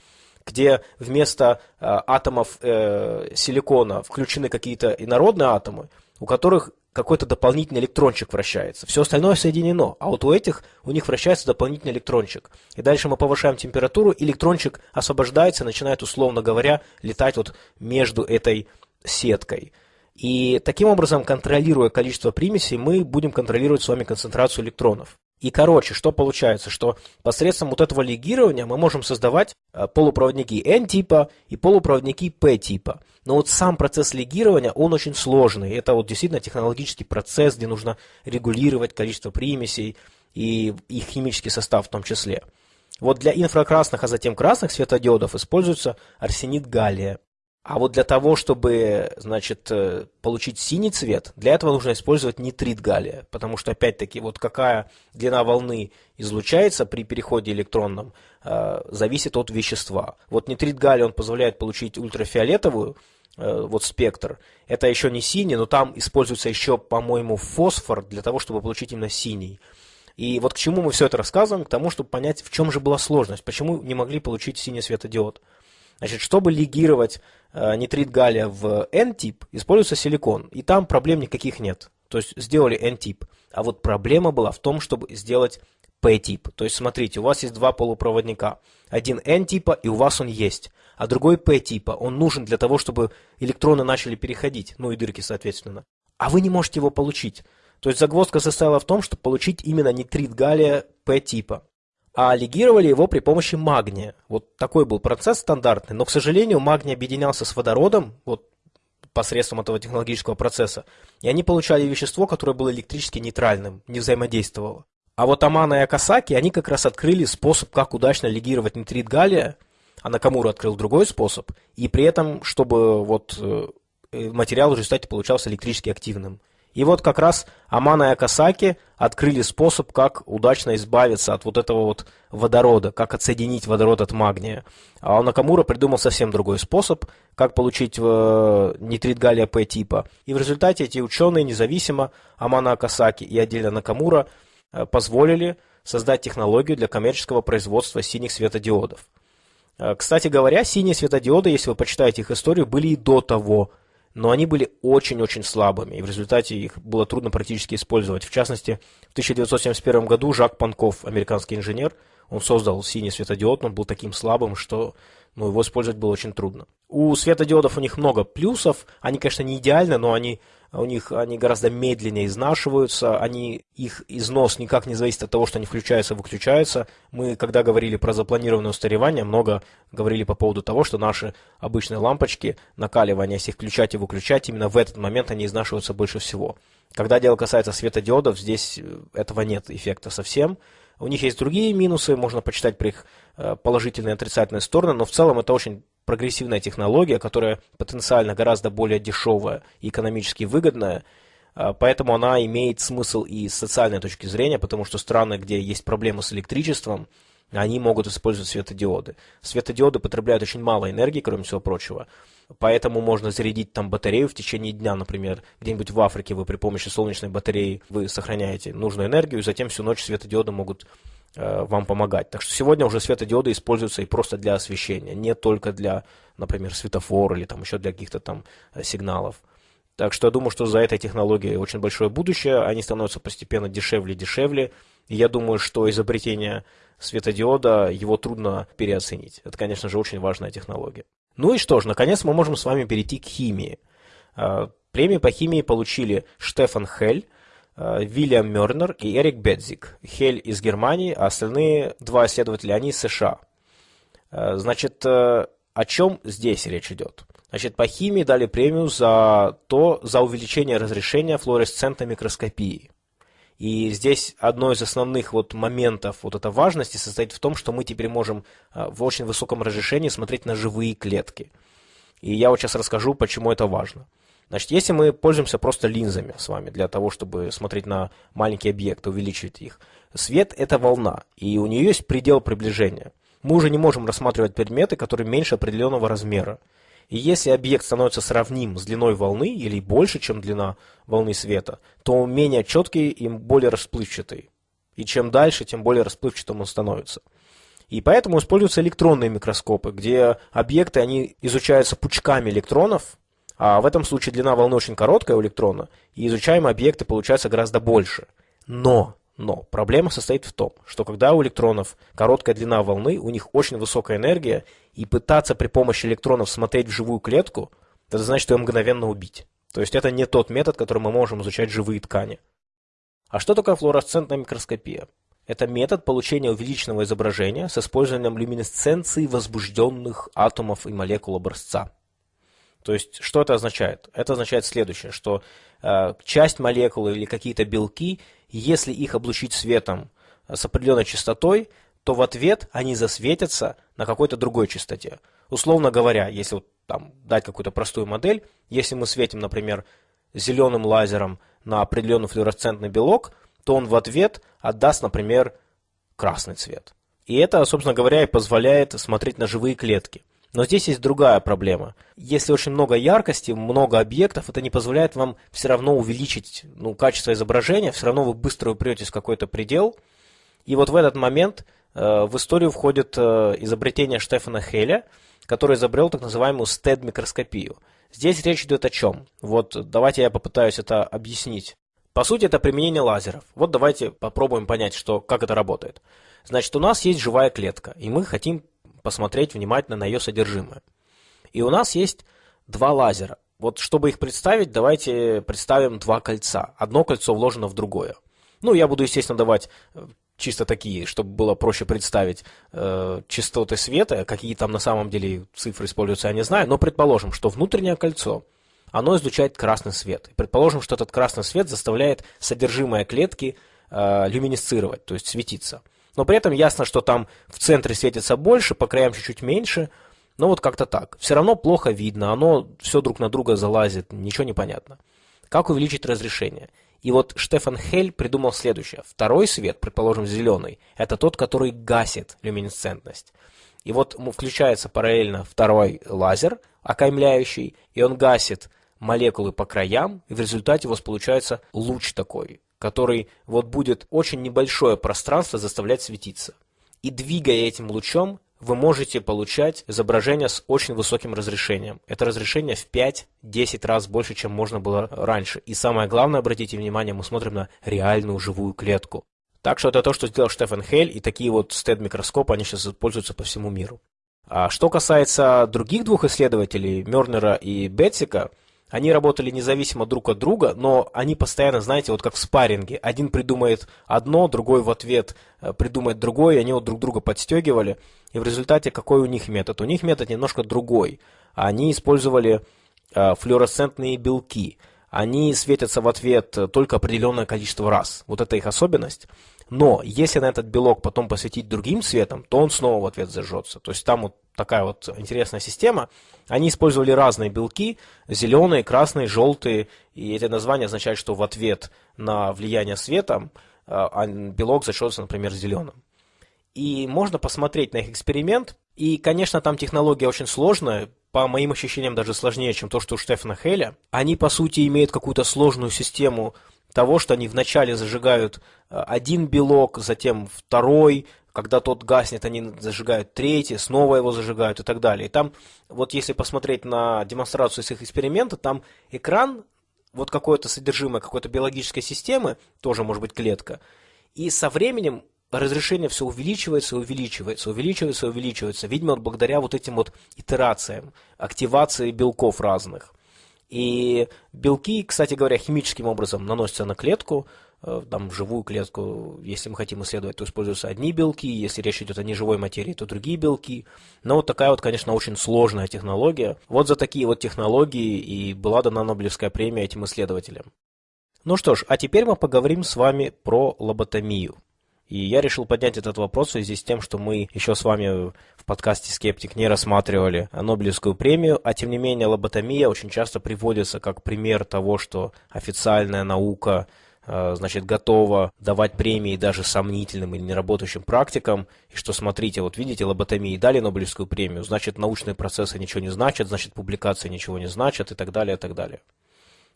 [SPEAKER 1] где вместо э, атомов э, силикона включены какие-то инородные атомы, у которых какой-то дополнительный электрончик вращается. Все остальное соединено. А вот у этих, у них вращается дополнительный электрончик. И дальше мы повышаем температуру, электрончик освобождается, начинает, условно говоря, летать вот между этой сеткой. И таким образом, контролируя количество примесей, мы будем контролировать с вами концентрацию электронов. И короче, что получается, что посредством вот этого легирования мы можем создавать э, полупроводники N-типа и полупроводники P-типа. Но вот сам процесс легирования, он очень сложный. Это вот действительно технологический процесс, где нужно регулировать количество примесей и их химический состав в том числе. Вот для инфракрасных, а затем красных светодиодов используется арсенид галлия. А вот для того, чтобы, значит, э, получить синий цвет, для этого нужно использовать нитрит галлия, потому что, опять-таки, вот какая длина волны излучается при переходе электронном, э, зависит от вещества. Вот нитрит галлия, он позволяет получить ультрафиолетовую, э, вот спектр. Это еще не синий, но там используется еще, по-моему, фосфор для того, чтобы получить именно синий. И вот к чему мы все это рассказываем? К тому, чтобы понять, в чем же была сложность, почему не могли получить синий светодиод. Значит, чтобы легировать э, нитрит галлия в N-тип, используется силикон, и там проблем никаких нет. То есть сделали N-тип. А вот проблема была в том, чтобы сделать P-тип. То есть смотрите, у вас есть два полупроводника. Один N-типа, и у вас он есть. А другой P-типа. Он нужен для того, чтобы электроны начали переходить, ну и дырки, соответственно. А вы не можете его получить. То есть загвоздка состояла в том, чтобы получить именно нитрит галлия P-типа а легировали его при помощи магния. Вот такой был процесс стандартный, но, к сожалению, магний объединялся с водородом, вот посредством этого технологического процесса, и они получали вещество, которое было электрически нейтральным, не взаимодействовало. А вот Амана и Акасаки, они как раз открыли способ, как удачно легировать нитрит галлия, а Накамура открыл другой способ, и при этом, чтобы вот э, материал в результате получался электрически активным. И вот как раз Амана и Акасаки открыли способ, как удачно избавиться от вот этого вот водорода, как отсоединить водород от магния. А Накамура придумал совсем другой способ, как получить э, нитрит галлия П типа. И в результате эти ученые независимо, Амана Акасаки и отдельно Накамура, э, позволили создать технологию для коммерческого производства синих светодиодов. Э, кстати говоря, синие светодиоды, если вы почитаете их историю, были и до того, но они были очень-очень слабыми, и в результате их было трудно практически использовать. В частности, в 1971 году Жак Панков, американский инженер, он создал синий светодиод, он был таким слабым, что ну, его использовать было очень трудно. У светодиодов у них много плюсов, они, конечно, не идеальны, но они у них они гораздо медленнее изнашиваются, они, их износ никак не зависит от того, что они включаются и выключаются. Мы, когда говорили про запланированное устаревание, много говорили по поводу того, что наши обычные лампочки, накаливания, если их включать и выключать, именно в этот момент они изнашиваются больше всего. Когда дело касается светодиодов, здесь э, этого нет эффекта совсем. У них есть другие минусы, можно почитать про их э, положительные и отрицательные стороны, но в целом это очень прогрессивная технология, которая потенциально гораздо более дешевая и экономически выгодная, а, поэтому она имеет смысл и с социальной точки зрения, потому что страны, где есть проблемы с электричеством, они могут использовать светодиоды. Светодиоды потребляют очень мало энергии, кроме всего прочего, поэтому можно зарядить там батарею в течение дня, например, где-нибудь в Африке вы при помощи солнечной батареи вы сохраняете нужную энергию, и затем всю ночь светодиоды могут вам помогать. Так что сегодня уже светодиоды используются и просто для освещения, не только для, например, светофора или там еще для каких-то там э, сигналов. Так что я думаю, что за этой технологией очень большое будущее, они становятся постепенно дешевле и дешевле. И я думаю, что изобретение светодиода, его трудно переоценить. Это, конечно же, очень важная технология. Ну и что ж, наконец мы можем с вами перейти к химии. Э, премии по химии получили Штефан Хель, Э, Вильям Мернер и Эрик Бедзик. Хель из Германии, а остальные два исследователя, они из США. Э, значит, э, о чем здесь речь идет? Значит, по химии дали премию за то, за увеличение разрешения флуоресцентной микроскопии. И здесь одно из основных вот моментов вот этой важности состоит в том, что мы теперь можем в очень высоком разрешении смотреть на живые клетки. И я вот сейчас расскажу, почему это важно. Значит, если мы пользуемся просто линзами с вами для того, чтобы смотреть на маленькие объекты, увеличивать их, свет – это волна, и у нее есть предел приближения. Мы уже не можем рассматривать предметы, которые меньше определенного размера. И если объект становится сравним с длиной волны или больше, чем длина волны света, то он менее четкий и более расплывчатый. И чем дальше, тем более расплывчатым он становится. И поэтому используются электронные микроскопы, где объекты они изучаются пучками электронов, А в этом случае длина волны очень короткая у электрона, и изучаемые объекты получаются гораздо больше. Но, но, проблема состоит в том, что когда у электронов короткая длина волны, у них очень высокая энергия, и пытаться при помощи электронов смотреть в живую клетку, это значит, что ее мгновенно убить. То есть это не тот метод, которым мы можем изучать живые ткани. А что такое флуоресцентная микроскопия? Это метод получения увеличенного изображения с использованием люминесценции возбужденных атомов и молекул образца. То есть, что это означает? Это означает следующее, что э, часть молекул или какие-то белки, если их облучить светом с определенной частотой, то в ответ они засветятся на какой-то другой частоте. Условно говоря, если вот там дать какую-то простую модель, если мы светим, например, зеленым лазером на определенный флуоресцентный белок, то он в ответ отдаст, например, красный цвет. И это, собственно говоря, и позволяет смотреть на живые клетки. Но здесь есть другая проблема. Если очень много яркости, много объектов, это не позволяет вам все равно увеличить ну, качество изображения, все равно вы быстро упретесь в какой-то предел. И вот в этот момент э, в историю входит э, изобретение Штефана Хеля, который изобрел так называемую STED-микроскопию. Здесь речь идет о чем? Вот давайте я попытаюсь это объяснить. По сути, это применение лазеров. Вот давайте попробуем понять, что, как это работает. Значит, у нас есть живая клетка, и мы хотим посмотреть внимательно на ее содержимое. И у нас есть два лазера. Вот чтобы их представить, давайте представим два кольца. Одно кольцо вложено в другое. Ну, я буду, естественно, давать э, чисто такие, чтобы было проще представить э, частоты света, какие там на самом деле цифры используются, я не знаю, но предположим, что внутреннее кольцо, оно излучает красный свет. предположим, что этот красный свет заставляет содержимое клетки э, люминесцировать, то есть светиться. Но при этом ясно, что там в центре светится больше, по краям чуть-чуть меньше, но вот как-то так. Все равно плохо видно, оно все друг на друга залазит, ничего не понятно. Как увеличить разрешение? И вот Штефан Хель придумал следующее. Второй свет, предположим, зеленый, это тот, который гасит люминесцентность. И вот включается параллельно второй лазер, окаймляющий, и он гасит молекулы по краям, и в результате у вас получается луч такой, который вот будет очень небольшое пространство заставлять светиться. И двигая этим лучом, вы можете получать изображение с очень высоким разрешением. Это разрешение в 5-10 раз больше, чем можно было раньше. И самое главное, обратите внимание, мы смотрим на реальную живую клетку. Так что это то, что сделал Штефан Хель, и такие вот стед-микроскопы, они сейчас используются по всему миру. А что касается других двух исследователей, Мернера и Бетсика, они работали независимо друг от друга, но они постоянно, знаете, вот как в спарринге. Один придумает одно, другой в ответ э, придумает другое, и они вот друг друга подстегивали. И в результате какой у них метод? У них метод немножко другой. Они использовали э, флуоресцентные белки. Они светятся в ответ только определенное количество раз. Вот это их особенность. Но если на этот белок потом посветить другим цветом, то он снова в ответ зажжется. То есть там вот такая вот интересная система. Они использовали разные белки, зеленые, красные, желтые, и эти названия означают, что в ответ на влияние света а, белок зажжется, например, зеленым. И можно посмотреть на их эксперимент. И, конечно, там технология очень сложная, по моим ощущениям даже сложнее, чем то, что у Штефана Хеля. Они, по сути, имеют какую-то сложную систему того, что они вначале зажигают э, один белок, затем второй, когда тот гаснет, они зажигают третий, снова его зажигают и так далее. И там, вот если посмотреть на демонстрацию с их эксперимента, там экран, вот какое-то содержимое какой-то биологической системы, тоже может быть клетка, и со временем разрешение все увеличивается, увеличивается, увеличивается, увеличивается, видимо, благодаря вот этим вот итерациям, активации белков разных. И белки, кстати говоря, химическим образом наносятся на клетку, э, там, живую клетку, если мы хотим исследовать, то используются одни белки, если речь идет о неживой материи, то другие белки. Но вот такая вот, конечно, очень сложная технология. Вот за такие вот технологии и была дана Нобелевская премия этим исследователям. Ну что ж, а теперь мы поговорим с вами про лоботомию. И я решил поднять этот вопрос в связи с тем, что мы еще с вами в подкасте «Скептик» не рассматривали Нобелевскую премию, а тем не менее лоботомия очень часто приводится как пример того, что официальная наука э, значит, готова давать премии даже сомнительным или неработающим практикам, и что, смотрите, вот видите, лоботомии дали Нобелевскую премию, значит, научные процессы ничего не значат, значит, публикации ничего не значат и так далее, и так далее.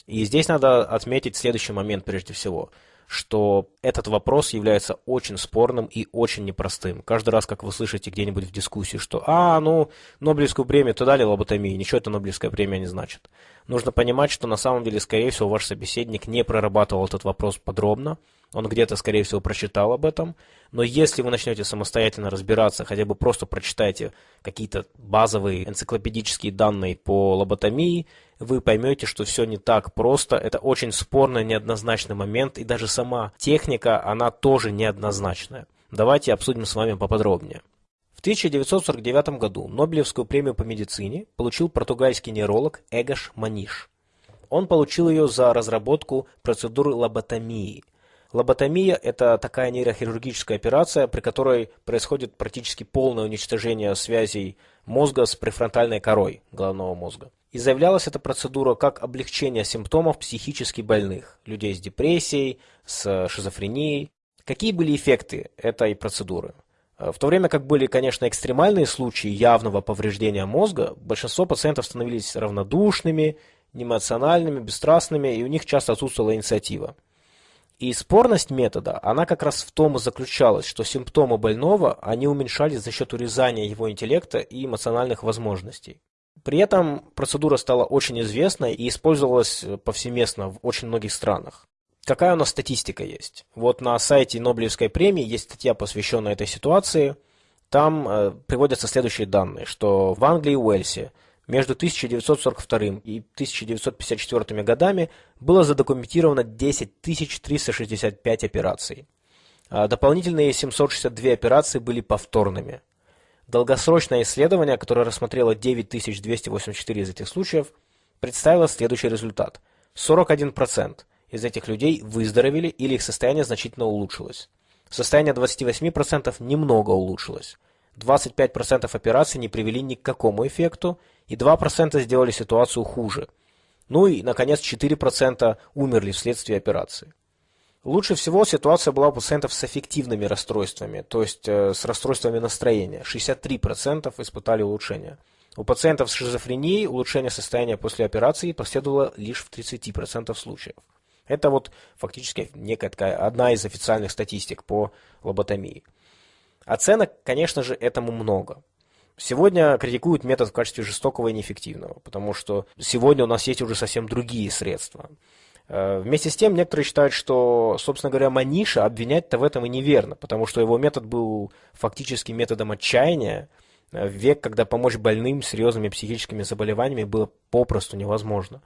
[SPEAKER 1] И здесь надо отметить следующий момент прежде всего – что этот вопрос является очень спорным и очень непростым. Каждый раз, как вы слышите где-нибудь в дискуссии, что «А, ну, Нобелевскую премию-то дали лоботомии, ничего это Нобелевская премия не значит». Нужно понимать, что на самом деле, скорее всего, ваш собеседник не прорабатывал этот вопрос подробно, он где-то, скорее всего, прочитал об этом, но если вы начнете самостоятельно разбираться, хотя бы просто прочитайте какие-то базовые энциклопедические данные по лоботомии, вы поймете, что все не так просто, это очень спорный, неоднозначный момент, и даже сама техника, она тоже неоднозначная. Давайте обсудим с вами поподробнее. В 1949 году Нобелевскую премию по медицине получил португальский нейролог Эгош Маниш. Он получил ее за разработку процедуры лоботомии – Лоботомия – это такая нейрохирургическая операция, при которой происходит практически полное уничтожение связей мозга с префронтальной корой головного мозга. И заявлялась эта процедура как облегчение симптомов психически больных, людей с депрессией, с шизофренией. Какие были эффекты этой процедуры? В то время как были, конечно, экстремальные случаи явного повреждения мозга, большинство пациентов становились равнодушными, неэмоциональными, бесстрастными, и у них часто отсутствовала инициатива. И спорность метода, она как раз в том и заключалась, что симптомы больного, они уменьшались за счет урезания его интеллекта и эмоциональных возможностей. При этом процедура стала очень известной и использовалась повсеместно в очень многих странах. Какая у нас статистика есть? Вот на сайте Нобелевской премии есть статья, посвященная этой ситуации. Там э, приводятся следующие данные, что в Англии и Уэльсе между 1942 и 1954 годами было задокументировано 10 365 операций. А дополнительные 762 операции были повторными. Долгосрочное исследование, которое рассмотрело 9284 из этих случаев, представило следующий результат. 41% из этих людей выздоровели или их состояние значительно улучшилось. Состояние 28% немного улучшилось. 25% операций не привели ни к какому эффекту, и 2% сделали ситуацию хуже. Ну и, наконец, 4% умерли вследствие операции. Лучше всего ситуация была у пациентов с аффективными расстройствами, то есть э, с расстройствами настроения. 63% испытали улучшение. У пациентов с шизофренией улучшение состояния после операции последовало лишь в 30% случаев. Это вот фактически некая такая одна из официальных статистик по лоботомии. Оценок, конечно же, этому много. Сегодня критикуют метод в качестве жестокого и неэффективного, потому что сегодня у нас есть уже совсем другие средства. Э, вместе с тем, некоторые считают, что, собственно говоря, Маниша обвинять-то в этом и неверно, потому что его метод был фактически методом отчаяния, э, в век, когда помочь больным с серьезными психическими заболеваниями было попросту невозможно.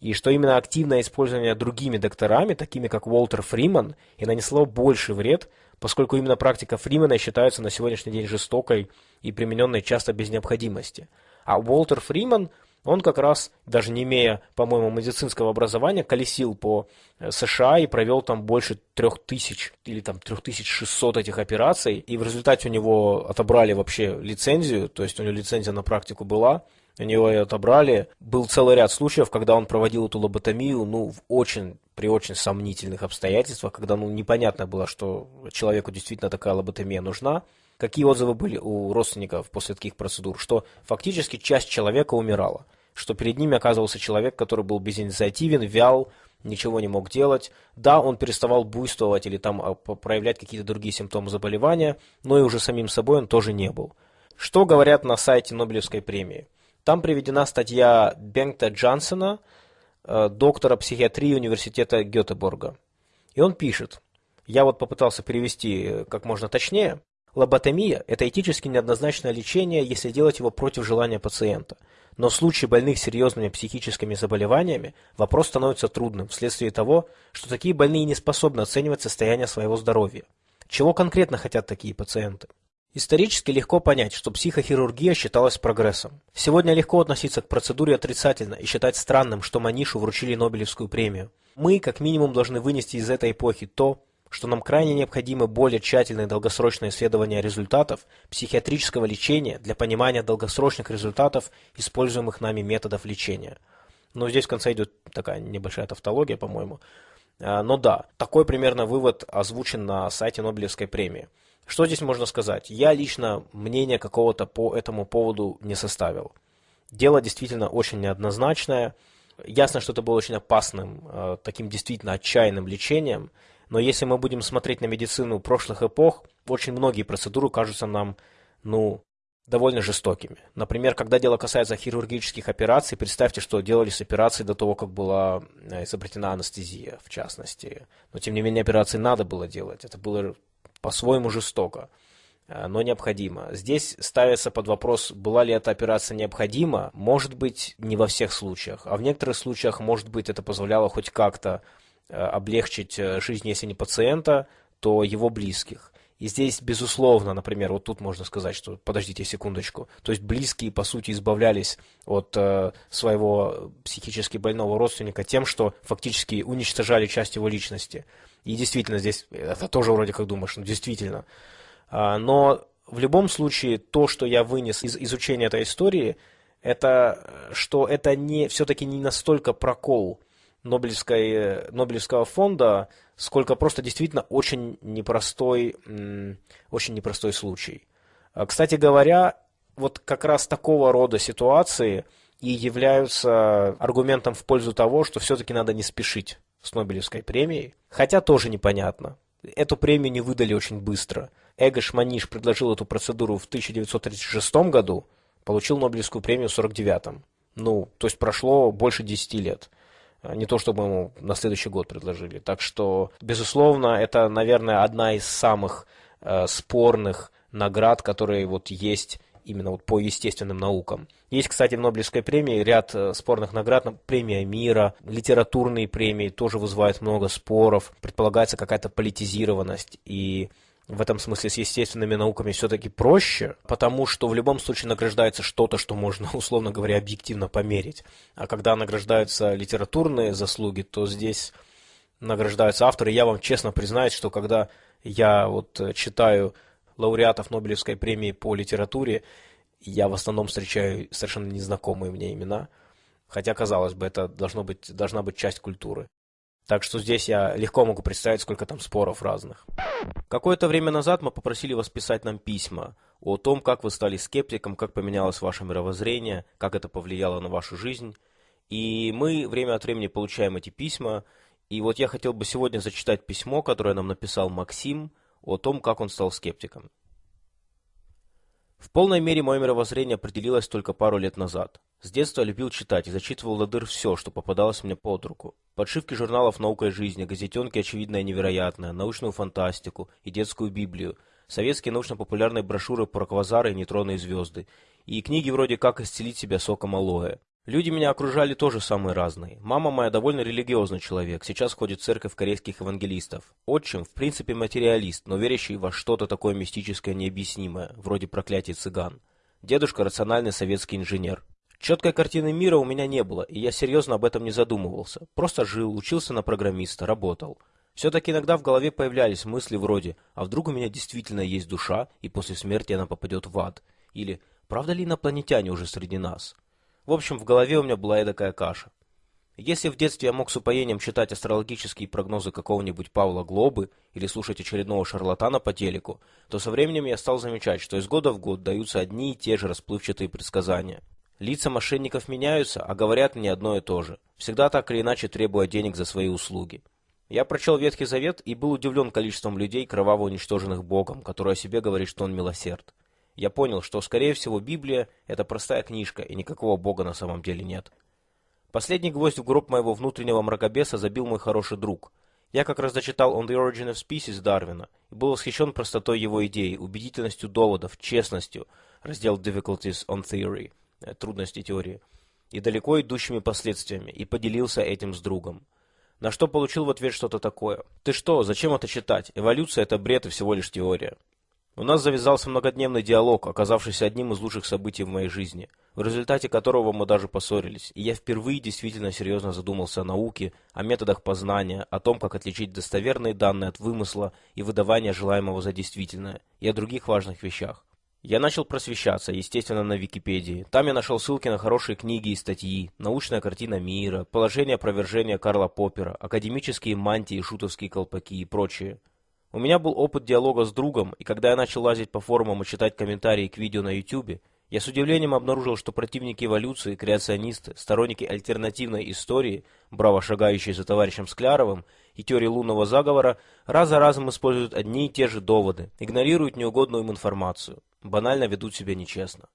[SPEAKER 1] И что именно активное использование другими докторами, такими как Уолтер Фриман, и нанесло больший вред, поскольку именно практика Фримена считается на сегодняшний день жестокой и примененной часто без необходимости. А Уолтер Фриман, он как раз, даже не имея, по-моему, медицинского образования, колесил по э, США и провел там больше 3000 или там 3600 этих операций, и в результате у него отобрали вообще лицензию, то есть у него лицензия на практику была, у него ее отобрали. Был целый ряд случаев, когда он проводил эту лоботомию, ну, в очень, при очень сомнительных обстоятельствах, когда, ну, непонятно было, что человеку действительно такая лоботомия нужна. Какие отзывы были у родственников после таких процедур? Что фактически часть человека умирала. Что перед ними оказывался человек, который был безинициативен, вял, ничего не мог делать. Да, он переставал буйствовать или там а, проявлять какие-то другие симптомы заболевания, но и уже самим собой он тоже не был. Что говорят на сайте Нобелевской премии? Там приведена статья Бенгта Джансона, э, доктора психиатрии университета Гетеборга. И он пишет, я вот попытался перевести э, как можно точнее, лоботомия – это этически неоднозначное лечение, если делать его против желания пациента. Но в случае больных серьезными психическими заболеваниями вопрос становится трудным вследствие того, что такие больные не способны оценивать состояние своего здоровья. Чего конкретно хотят такие пациенты? Исторически легко понять, что психохирургия считалась прогрессом. Сегодня легко относиться к процедуре отрицательно и считать странным, что Манишу вручили Нобелевскую премию. Мы, как минимум, должны вынести из этой эпохи то, что нам крайне необходимы более тщательные долгосрочные исследования результатов психиатрического лечения для понимания долгосрочных результатов используемых нами методов лечения. Но здесь в конце идет такая небольшая тавтология, по-моему. А, но да, такой примерно вывод озвучен на сайте Нобелевской премии. Что здесь можно сказать? Я лично мнение какого-то по этому поводу не составил. Дело действительно очень неоднозначное. Ясно, что это было очень опасным, э, таким действительно отчаянным лечением. Но если мы будем смотреть на медицину прошлых эпох, очень многие процедуры кажутся нам, ну, довольно жестокими. Например, когда дело касается хирургических операций, представьте, что делались операции до того, как была э, изобретена анестезия, в частности. Но, тем не менее, операции надо было делать. Это было по-своему жестоко, э, но необходимо. Здесь ставится под вопрос, была ли эта операция необходима. Может быть, не во всех случаях, а в некоторых случаях, может быть, это позволяло хоть как-то облегчить жизнь, если не пациента, то его близких. И здесь, безусловно, например, вот тут можно сказать, что подождите секундочку. То есть близкие, по сути, избавлялись от э, своего психически больного родственника тем, что фактически уничтожали часть его личности. И действительно, здесь это тоже вроде как думаешь, ну действительно. А, но в любом случае, то, что я вынес из изучения этой истории, это что это не все-таки не настолько прокол Нобелевской, Нобелевского фонда, сколько просто действительно очень непростой, очень непростой случай. А, кстати говоря, вот как раз такого рода ситуации и являются аргументом в пользу того, что все-таки надо не спешить с Нобелевской премией. Хотя тоже непонятно. Эту премию не выдали очень быстро. Эгош Маниш предложил эту процедуру в 1936 году, получил Нобелевскую премию в 1949. Ну, то есть прошло больше 10 лет. А, не то, чтобы ему на следующий год предложили. Так что, безусловно, это, наверное, одна из самых э, спорных наград, которые вот есть именно вот по естественным наукам. Есть, кстати, в Нобелевской премии ряд э, спорных наград, премия мира, литературные премии тоже вызывают много споров, предполагается какая-то политизированность и в этом смысле с естественными науками все-таки проще, потому что в любом случае награждается что-то, что можно, условно говоря, объективно померить. А когда награждаются литературные заслуги, то здесь награждаются авторы. Я вам честно признаюсь, что когда я вот читаю лауреатов Нобелевской премии по литературе, я в основном встречаю совершенно незнакомые мне имена. Хотя, казалось бы, это должно быть, должна быть часть культуры. Так что здесь я легко могу представить, сколько там споров разных. Какое-то время назад мы попросили вас писать нам письма о том, как вы стали скептиком, как поменялось ваше мировоззрение, как это повлияло на вашу жизнь. И мы время от времени получаем эти письма. И вот я хотел бы сегодня зачитать письмо, которое нам написал Максим о том, как он стал скептиком. В полной мере мое мировоззрение определилось только пару лет назад. С детства любил читать и зачитывал до дыр все, что попадалось мне под руку. Подшивки журналов «Наука и жизнь», газетенки «Очевидное и невероятное», научную фантастику и детскую библию, советские научно-популярные брошюры про квазары и нейтронные звезды, и книги вроде «Как исцелить себя соком алоэ». Люди меня окружали тоже самые разные. Мама моя довольно религиозный человек, сейчас ходит в церковь корейских евангелистов. Отчим, в принципе, материалист, но верящий во что-то такое мистическое необъяснимое, вроде проклятий цыган. Дедушка – рациональный советский инженер. Четкой картины мира у меня не было, и я серьезно об этом не задумывался. Просто жил, учился на программиста, работал. Все-таки иногда в голове появлялись мысли вроде «А вдруг у меня действительно есть душа, и после смерти она попадет в ад?» Или «Правда ли инопланетяне уже среди нас?» В общем, в голове у меня была эдакая каша. Если в детстве я мог с упоением читать астрологические прогнозы какого-нибудь Павла Глобы или слушать очередного шарлатана по телеку, то со временем я стал замечать, что из года в год даются одни и те же расплывчатые предсказания. Лица мошенников меняются, а говорят мне одно и то же, всегда так или иначе требуя денег за свои услуги. Я прочел Ветхий Завет и был удивлен количеством людей, кроваво уничтоженных Богом, который о себе говорит, что он милосерд я понял, что, скорее всего, Библия – это простая книжка, и никакого Бога на самом деле нет. Последний гвоздь в гроб моего внутреннего мракобеса забил мой хороший друг. Я как раз дочитал «On the Origin of Species» Дарвина и был восхищен простотой его идей, убедительностью доводов, честностью, раздел «Difficulties on Theory» трудности теории, и далеко идущими последствиями, и поделился этим с другом. На что получил в ответ что-то такое. «Ты что, зачем это читать? Эволюция – это бред и всего лишь теория». У нас завязался многодневный диалог, оказавшийся одним из лучших событий в моей жизни, в результате которого мы даже поссорились, и я впервые действительно серьезно задумался о науке, о методах познания, о том, как отличить достоверные данные от вымысла и выдавания желаемого за действительное, и о других важных вещах. Я начал просвещаться, естественно, на Википедии. Там я нашел ссылки на хорошие книги и статьи, научная картина мира, положение опровержения Карла Поппера, академические мантии, шутовские колпаки и прочее. У меня был опыт диалога с другом, и когда я начал лазить по форумам и читать комментарии к видео на YouTube, Я с удивлением обнаружил, что противники эволюции, креационисты, сторонники альтернативной истории, браво шагающие за товарищем Скляровым, и теории лунного заговора, раз за разом используют одни и те же доводы, игнорируют неугодную им информацию, банально ведут себя нечестно.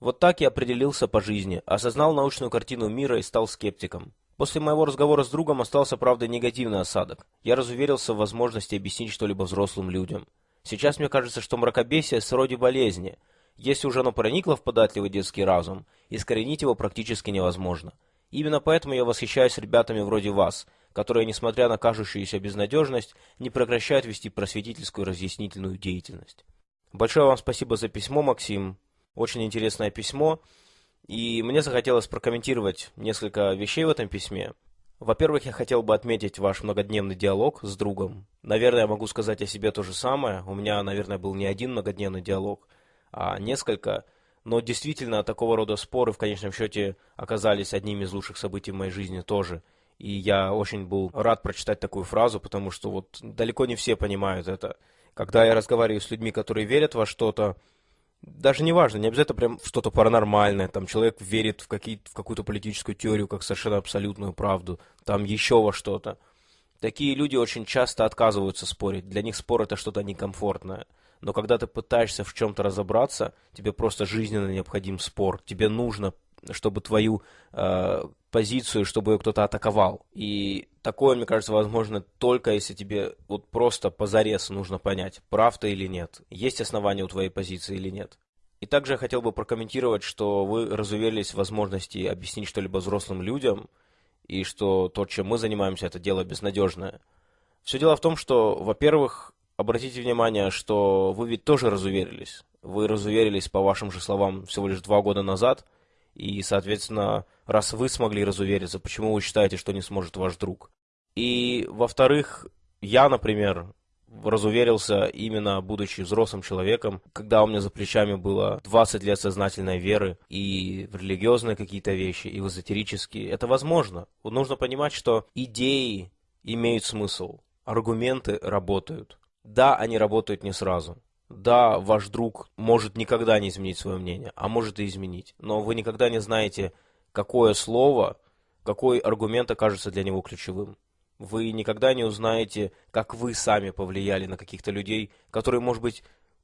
[SPEAKER 1] Вот так я определился по жизни, осознал научную картину мира и стал скептиком. После моего разговора с другом остался, правда, негативный осадок. Я разуверился в возможности объяснить что-либо взрослым людям. Сейчас мне кажется, что мракобесие сроде болезни – если уже оно проникло в податливый детский разум, искоренить его практически невозможно. Именно поэтому я восхищаюсь ребятами вроде вас, которые, несмотря на кажущуюся безнадежность, не прекращают вести просветительскую разъяснительную деятельность. Большое вам спасибо за письмо, Максим. Очень интересное письмо. И мне захотелось прокомментировать несколько вещей в этом письме. Во-первых, я хотел бы отметить ваш многодневный диалог с другом. Наверное, я могу сказать о себе то же самое. У меня, наверное, был не один многодневный диалог – а несколько. Но действительно, такого рода споры в конечном счете оказались одними из лучших событий в моей жизни тоже. И я очень был рад прочитать такую фразу, потому что вот далеко не все понимают это. Когда я разговариваю с людьми, которые верят во что-то, даже не важно, не обязательно прям что-то паранормальное, там человек верит в, какие, в какую-то политическую теорию как совершенно абсолютную правду, там еще во что-то. Такие люди очень часто отказываются спорить, для них спор это что-то некомфортное но когда ты пытаешься в чем-то разобраться, тебе просто жизненно необходим спор. Тебе нужно, чтобы твою э, позицию, чтобы ее кто-то атаковал. И такое, мне кажется, возможно только если тебе вот просто позарез нужно понять, прав ты или нет, есть основания у твоей позиции или нет. И также я хотел бы прокомментировать, что вы разуверились в возможности объяснить что-либо взрослым людям, и что то, чем мы занимаемся, это дело безнадежное. Все дело в том, что, во-первых, обратите внимание, что вы ведь тоже разуверились. Вы разуверились, по вашим же словам, всего лишь два года назад. И, соответственно, раз вы смогли разувериться, почему вы считаете, что не сможет ваш друг? И, во-вторых, я, например, разуверился именно будучи взрослым человеком, когда у меня за плечами было 20 лет сознательной веры и религиозные какие-то вещи, и в эзотерические. Это возможно. Нужно понимать, что идеи имеют смысл, аргументы работают. Да, они работают не сразу. Да, ваш друг может никогда не изменить свое мнение, а может и изменить. Но вы никогда не знаете, какое слово, какой аргумент окажется для него ключевым. Вы никогда не узнаете, как вы сами повлияли на каких-то людей, которые, может быть,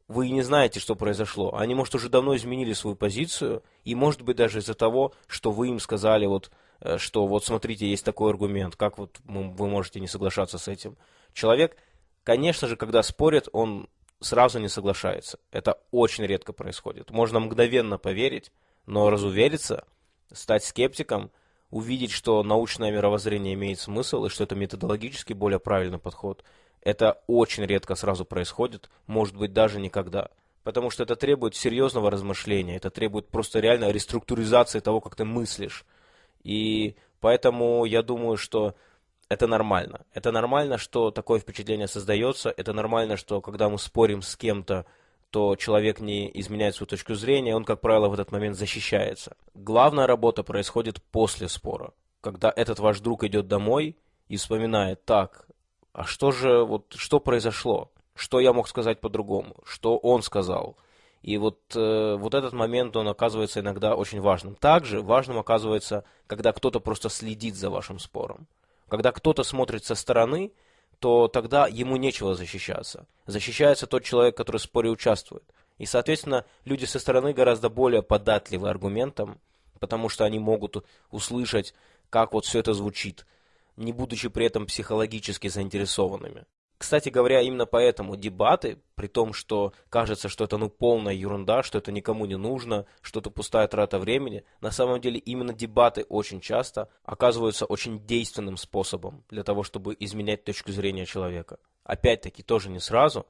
[SPEAKER 1] вы не знаете, что произошло. Они, может, уже давно изменили свою позицию, и, может быть, даже из-за того, что вы им сказали, вот, э, что вот смотрите, есть такой аргумент, как вот вы можете не соглашаться с этим. Человек Конечно же, когда спорят, он сразу не соглашается. Это очень редко происходит. Можно мгновенно поверить, но разувериться, стать скептиком, увидеть, что научное мировоззрение имеет смысл и что это методологически более правильный подход, это очень редко сразу происходит, может быть даже никогда. Потому что это требует серьезного размышления, это требует просто реально реструктуризации того, как ты мыслишь. И поэтому я думаю, что это нормально. Это нормально, что такое впечатление создается. Это нормально, что когда мы спорим с кем-то, то человек не изменяет свою точку зрения, он, как правило, в этот момент защищается. Главная работа происходит после спора. Когда этот ваш друг идет домой и вспоминает, так, а что же, вот, что произошло? Что я мог сказать по-другому? Что он сказал? И вот, э, вот этот момент, он оказывается иногда очень важным. Также важным оказывается, когда кто-то просто следит за вашим спором. Когда кто-то смотрит со стороны, то тогда ему нечего защищаться. Защищается тот человек, который в споре участвует. И, соответственно, люди со стороны гораздо более податливы аргументам, потому что они могут услышать, как вот все это звучит, не будучи при этом психологически заинтересованными. Кстати говоря, именно поэтому дебаты, при том, что кажется, что это ну полная ерунда, что это никому не нужно, что это пустая трата времени, на самом деле именно дебаты очень часто оказываются очень действенным способом для того, чтобы изменять точку зрения человека. Опять-таки, тоже не сразу,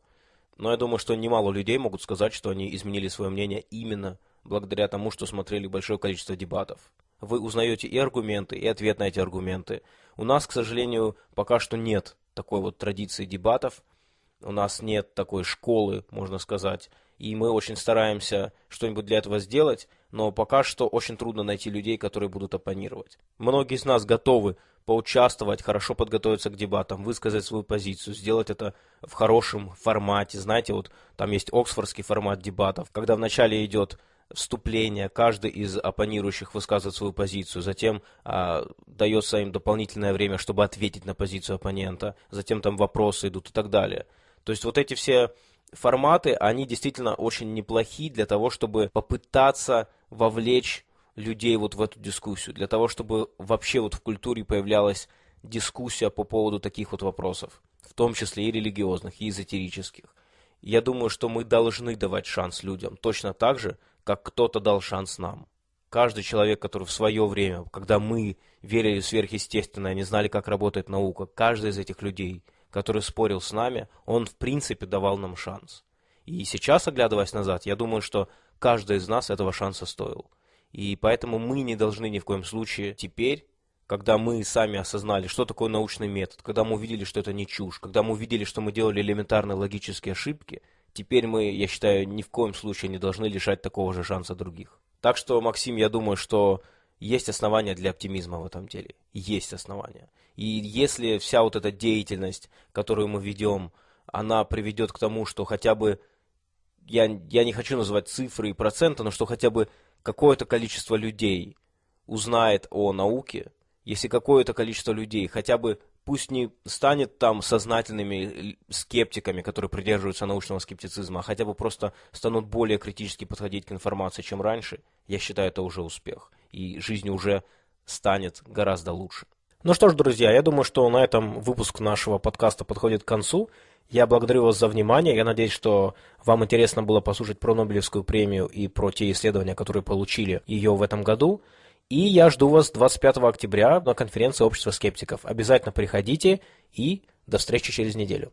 [SPEAKER 1] но я думаю, что немало людей могут сказать, что они изменили свое мнение именно благодаря тому, что смотрели большое количество дебатов. Вы узнаете и аргументы, и ответ на эти аргументы. У нас, к сожалению, пока что нет такой вот традиции дебатов. У нас нет такой школы, можно сказать. И мы очень стараемся что-нибудь для этого сделать, но пока что очень трудно найти людей, которые будут оппонировать. Многие из нас готовы поучаствовать, хорошо подготовиться к дебатам, высказать свою позицию, сделать это в хорошем формате. Знаете, вот там есть оксфордский формат дебатов, когда вначале идет вступление, каждый из оппонирующих высказывает свою позицию, затем а, дается им дополнительное время, чтобы ответить на позицию оппонента, затем там вопросы идут и так далее. То есть вот эти все форматы, они действительно очень неплохи для того, чтобы попытаться вовлечь людей вот в эту дискуссию, для того, чтобы вообще вот в культуре появлялась дискуссия по поводу таких вот вопросов, в том числе и религиозных, и эзотерических. Я думаю, что мы должны давать шанс людям, точно так же, как кто-то дал шанс нам. Каждый человек, который в свое время, когда мы верили в сверхъестественное, не знали, как работает наука, каждый из этих людей, который спорил с нами, он в принципе давал нам шанс. И сейчас, оглядываясь назад, я думаю, что каждый из нас этого шанса стоил. И поэтому мы не должны ни в коем случае теперь, когда мы сами осознали, что такое научный метод, когда мы увидели, что это не чушь, когда мы увидели, что мы делали элементарные логические ошибки, теперь мы, я считаю, ни в коем случае не должны лишать такого же шанса других. Так что, Максим, я думаю, что есть основания для оптимизма в этом деле. Есть основания. И если вся вот эта деятельность, которую мы ведем, она приведет к тому, что хотя бы, я, я не хочу называть цифры и проценты, но что хотя бы какое-то количество людей узнает о науке, если какое-то количество людей хотя бы пусть не станет там сознательными скептиками, которые придерживаются научного скептицизма, а хотя бы просто станут более критически подходить к информации, чем раньше, я считаю, это уже успех. И жизнь уже станет гораздо лучше. Ну что ж, друзья, я думаю, что на этом выпуск нашего подкаста подходит к концу. Я благодарю вас за внимание. Я надеюсь, что вам интересно было послушать про Нобелевскую премию и про те исследования, которые получили ее в этом году. И я жду вас 25 октября на конференции Общества скептиков. Обязательно приходите и до встречи через неделю.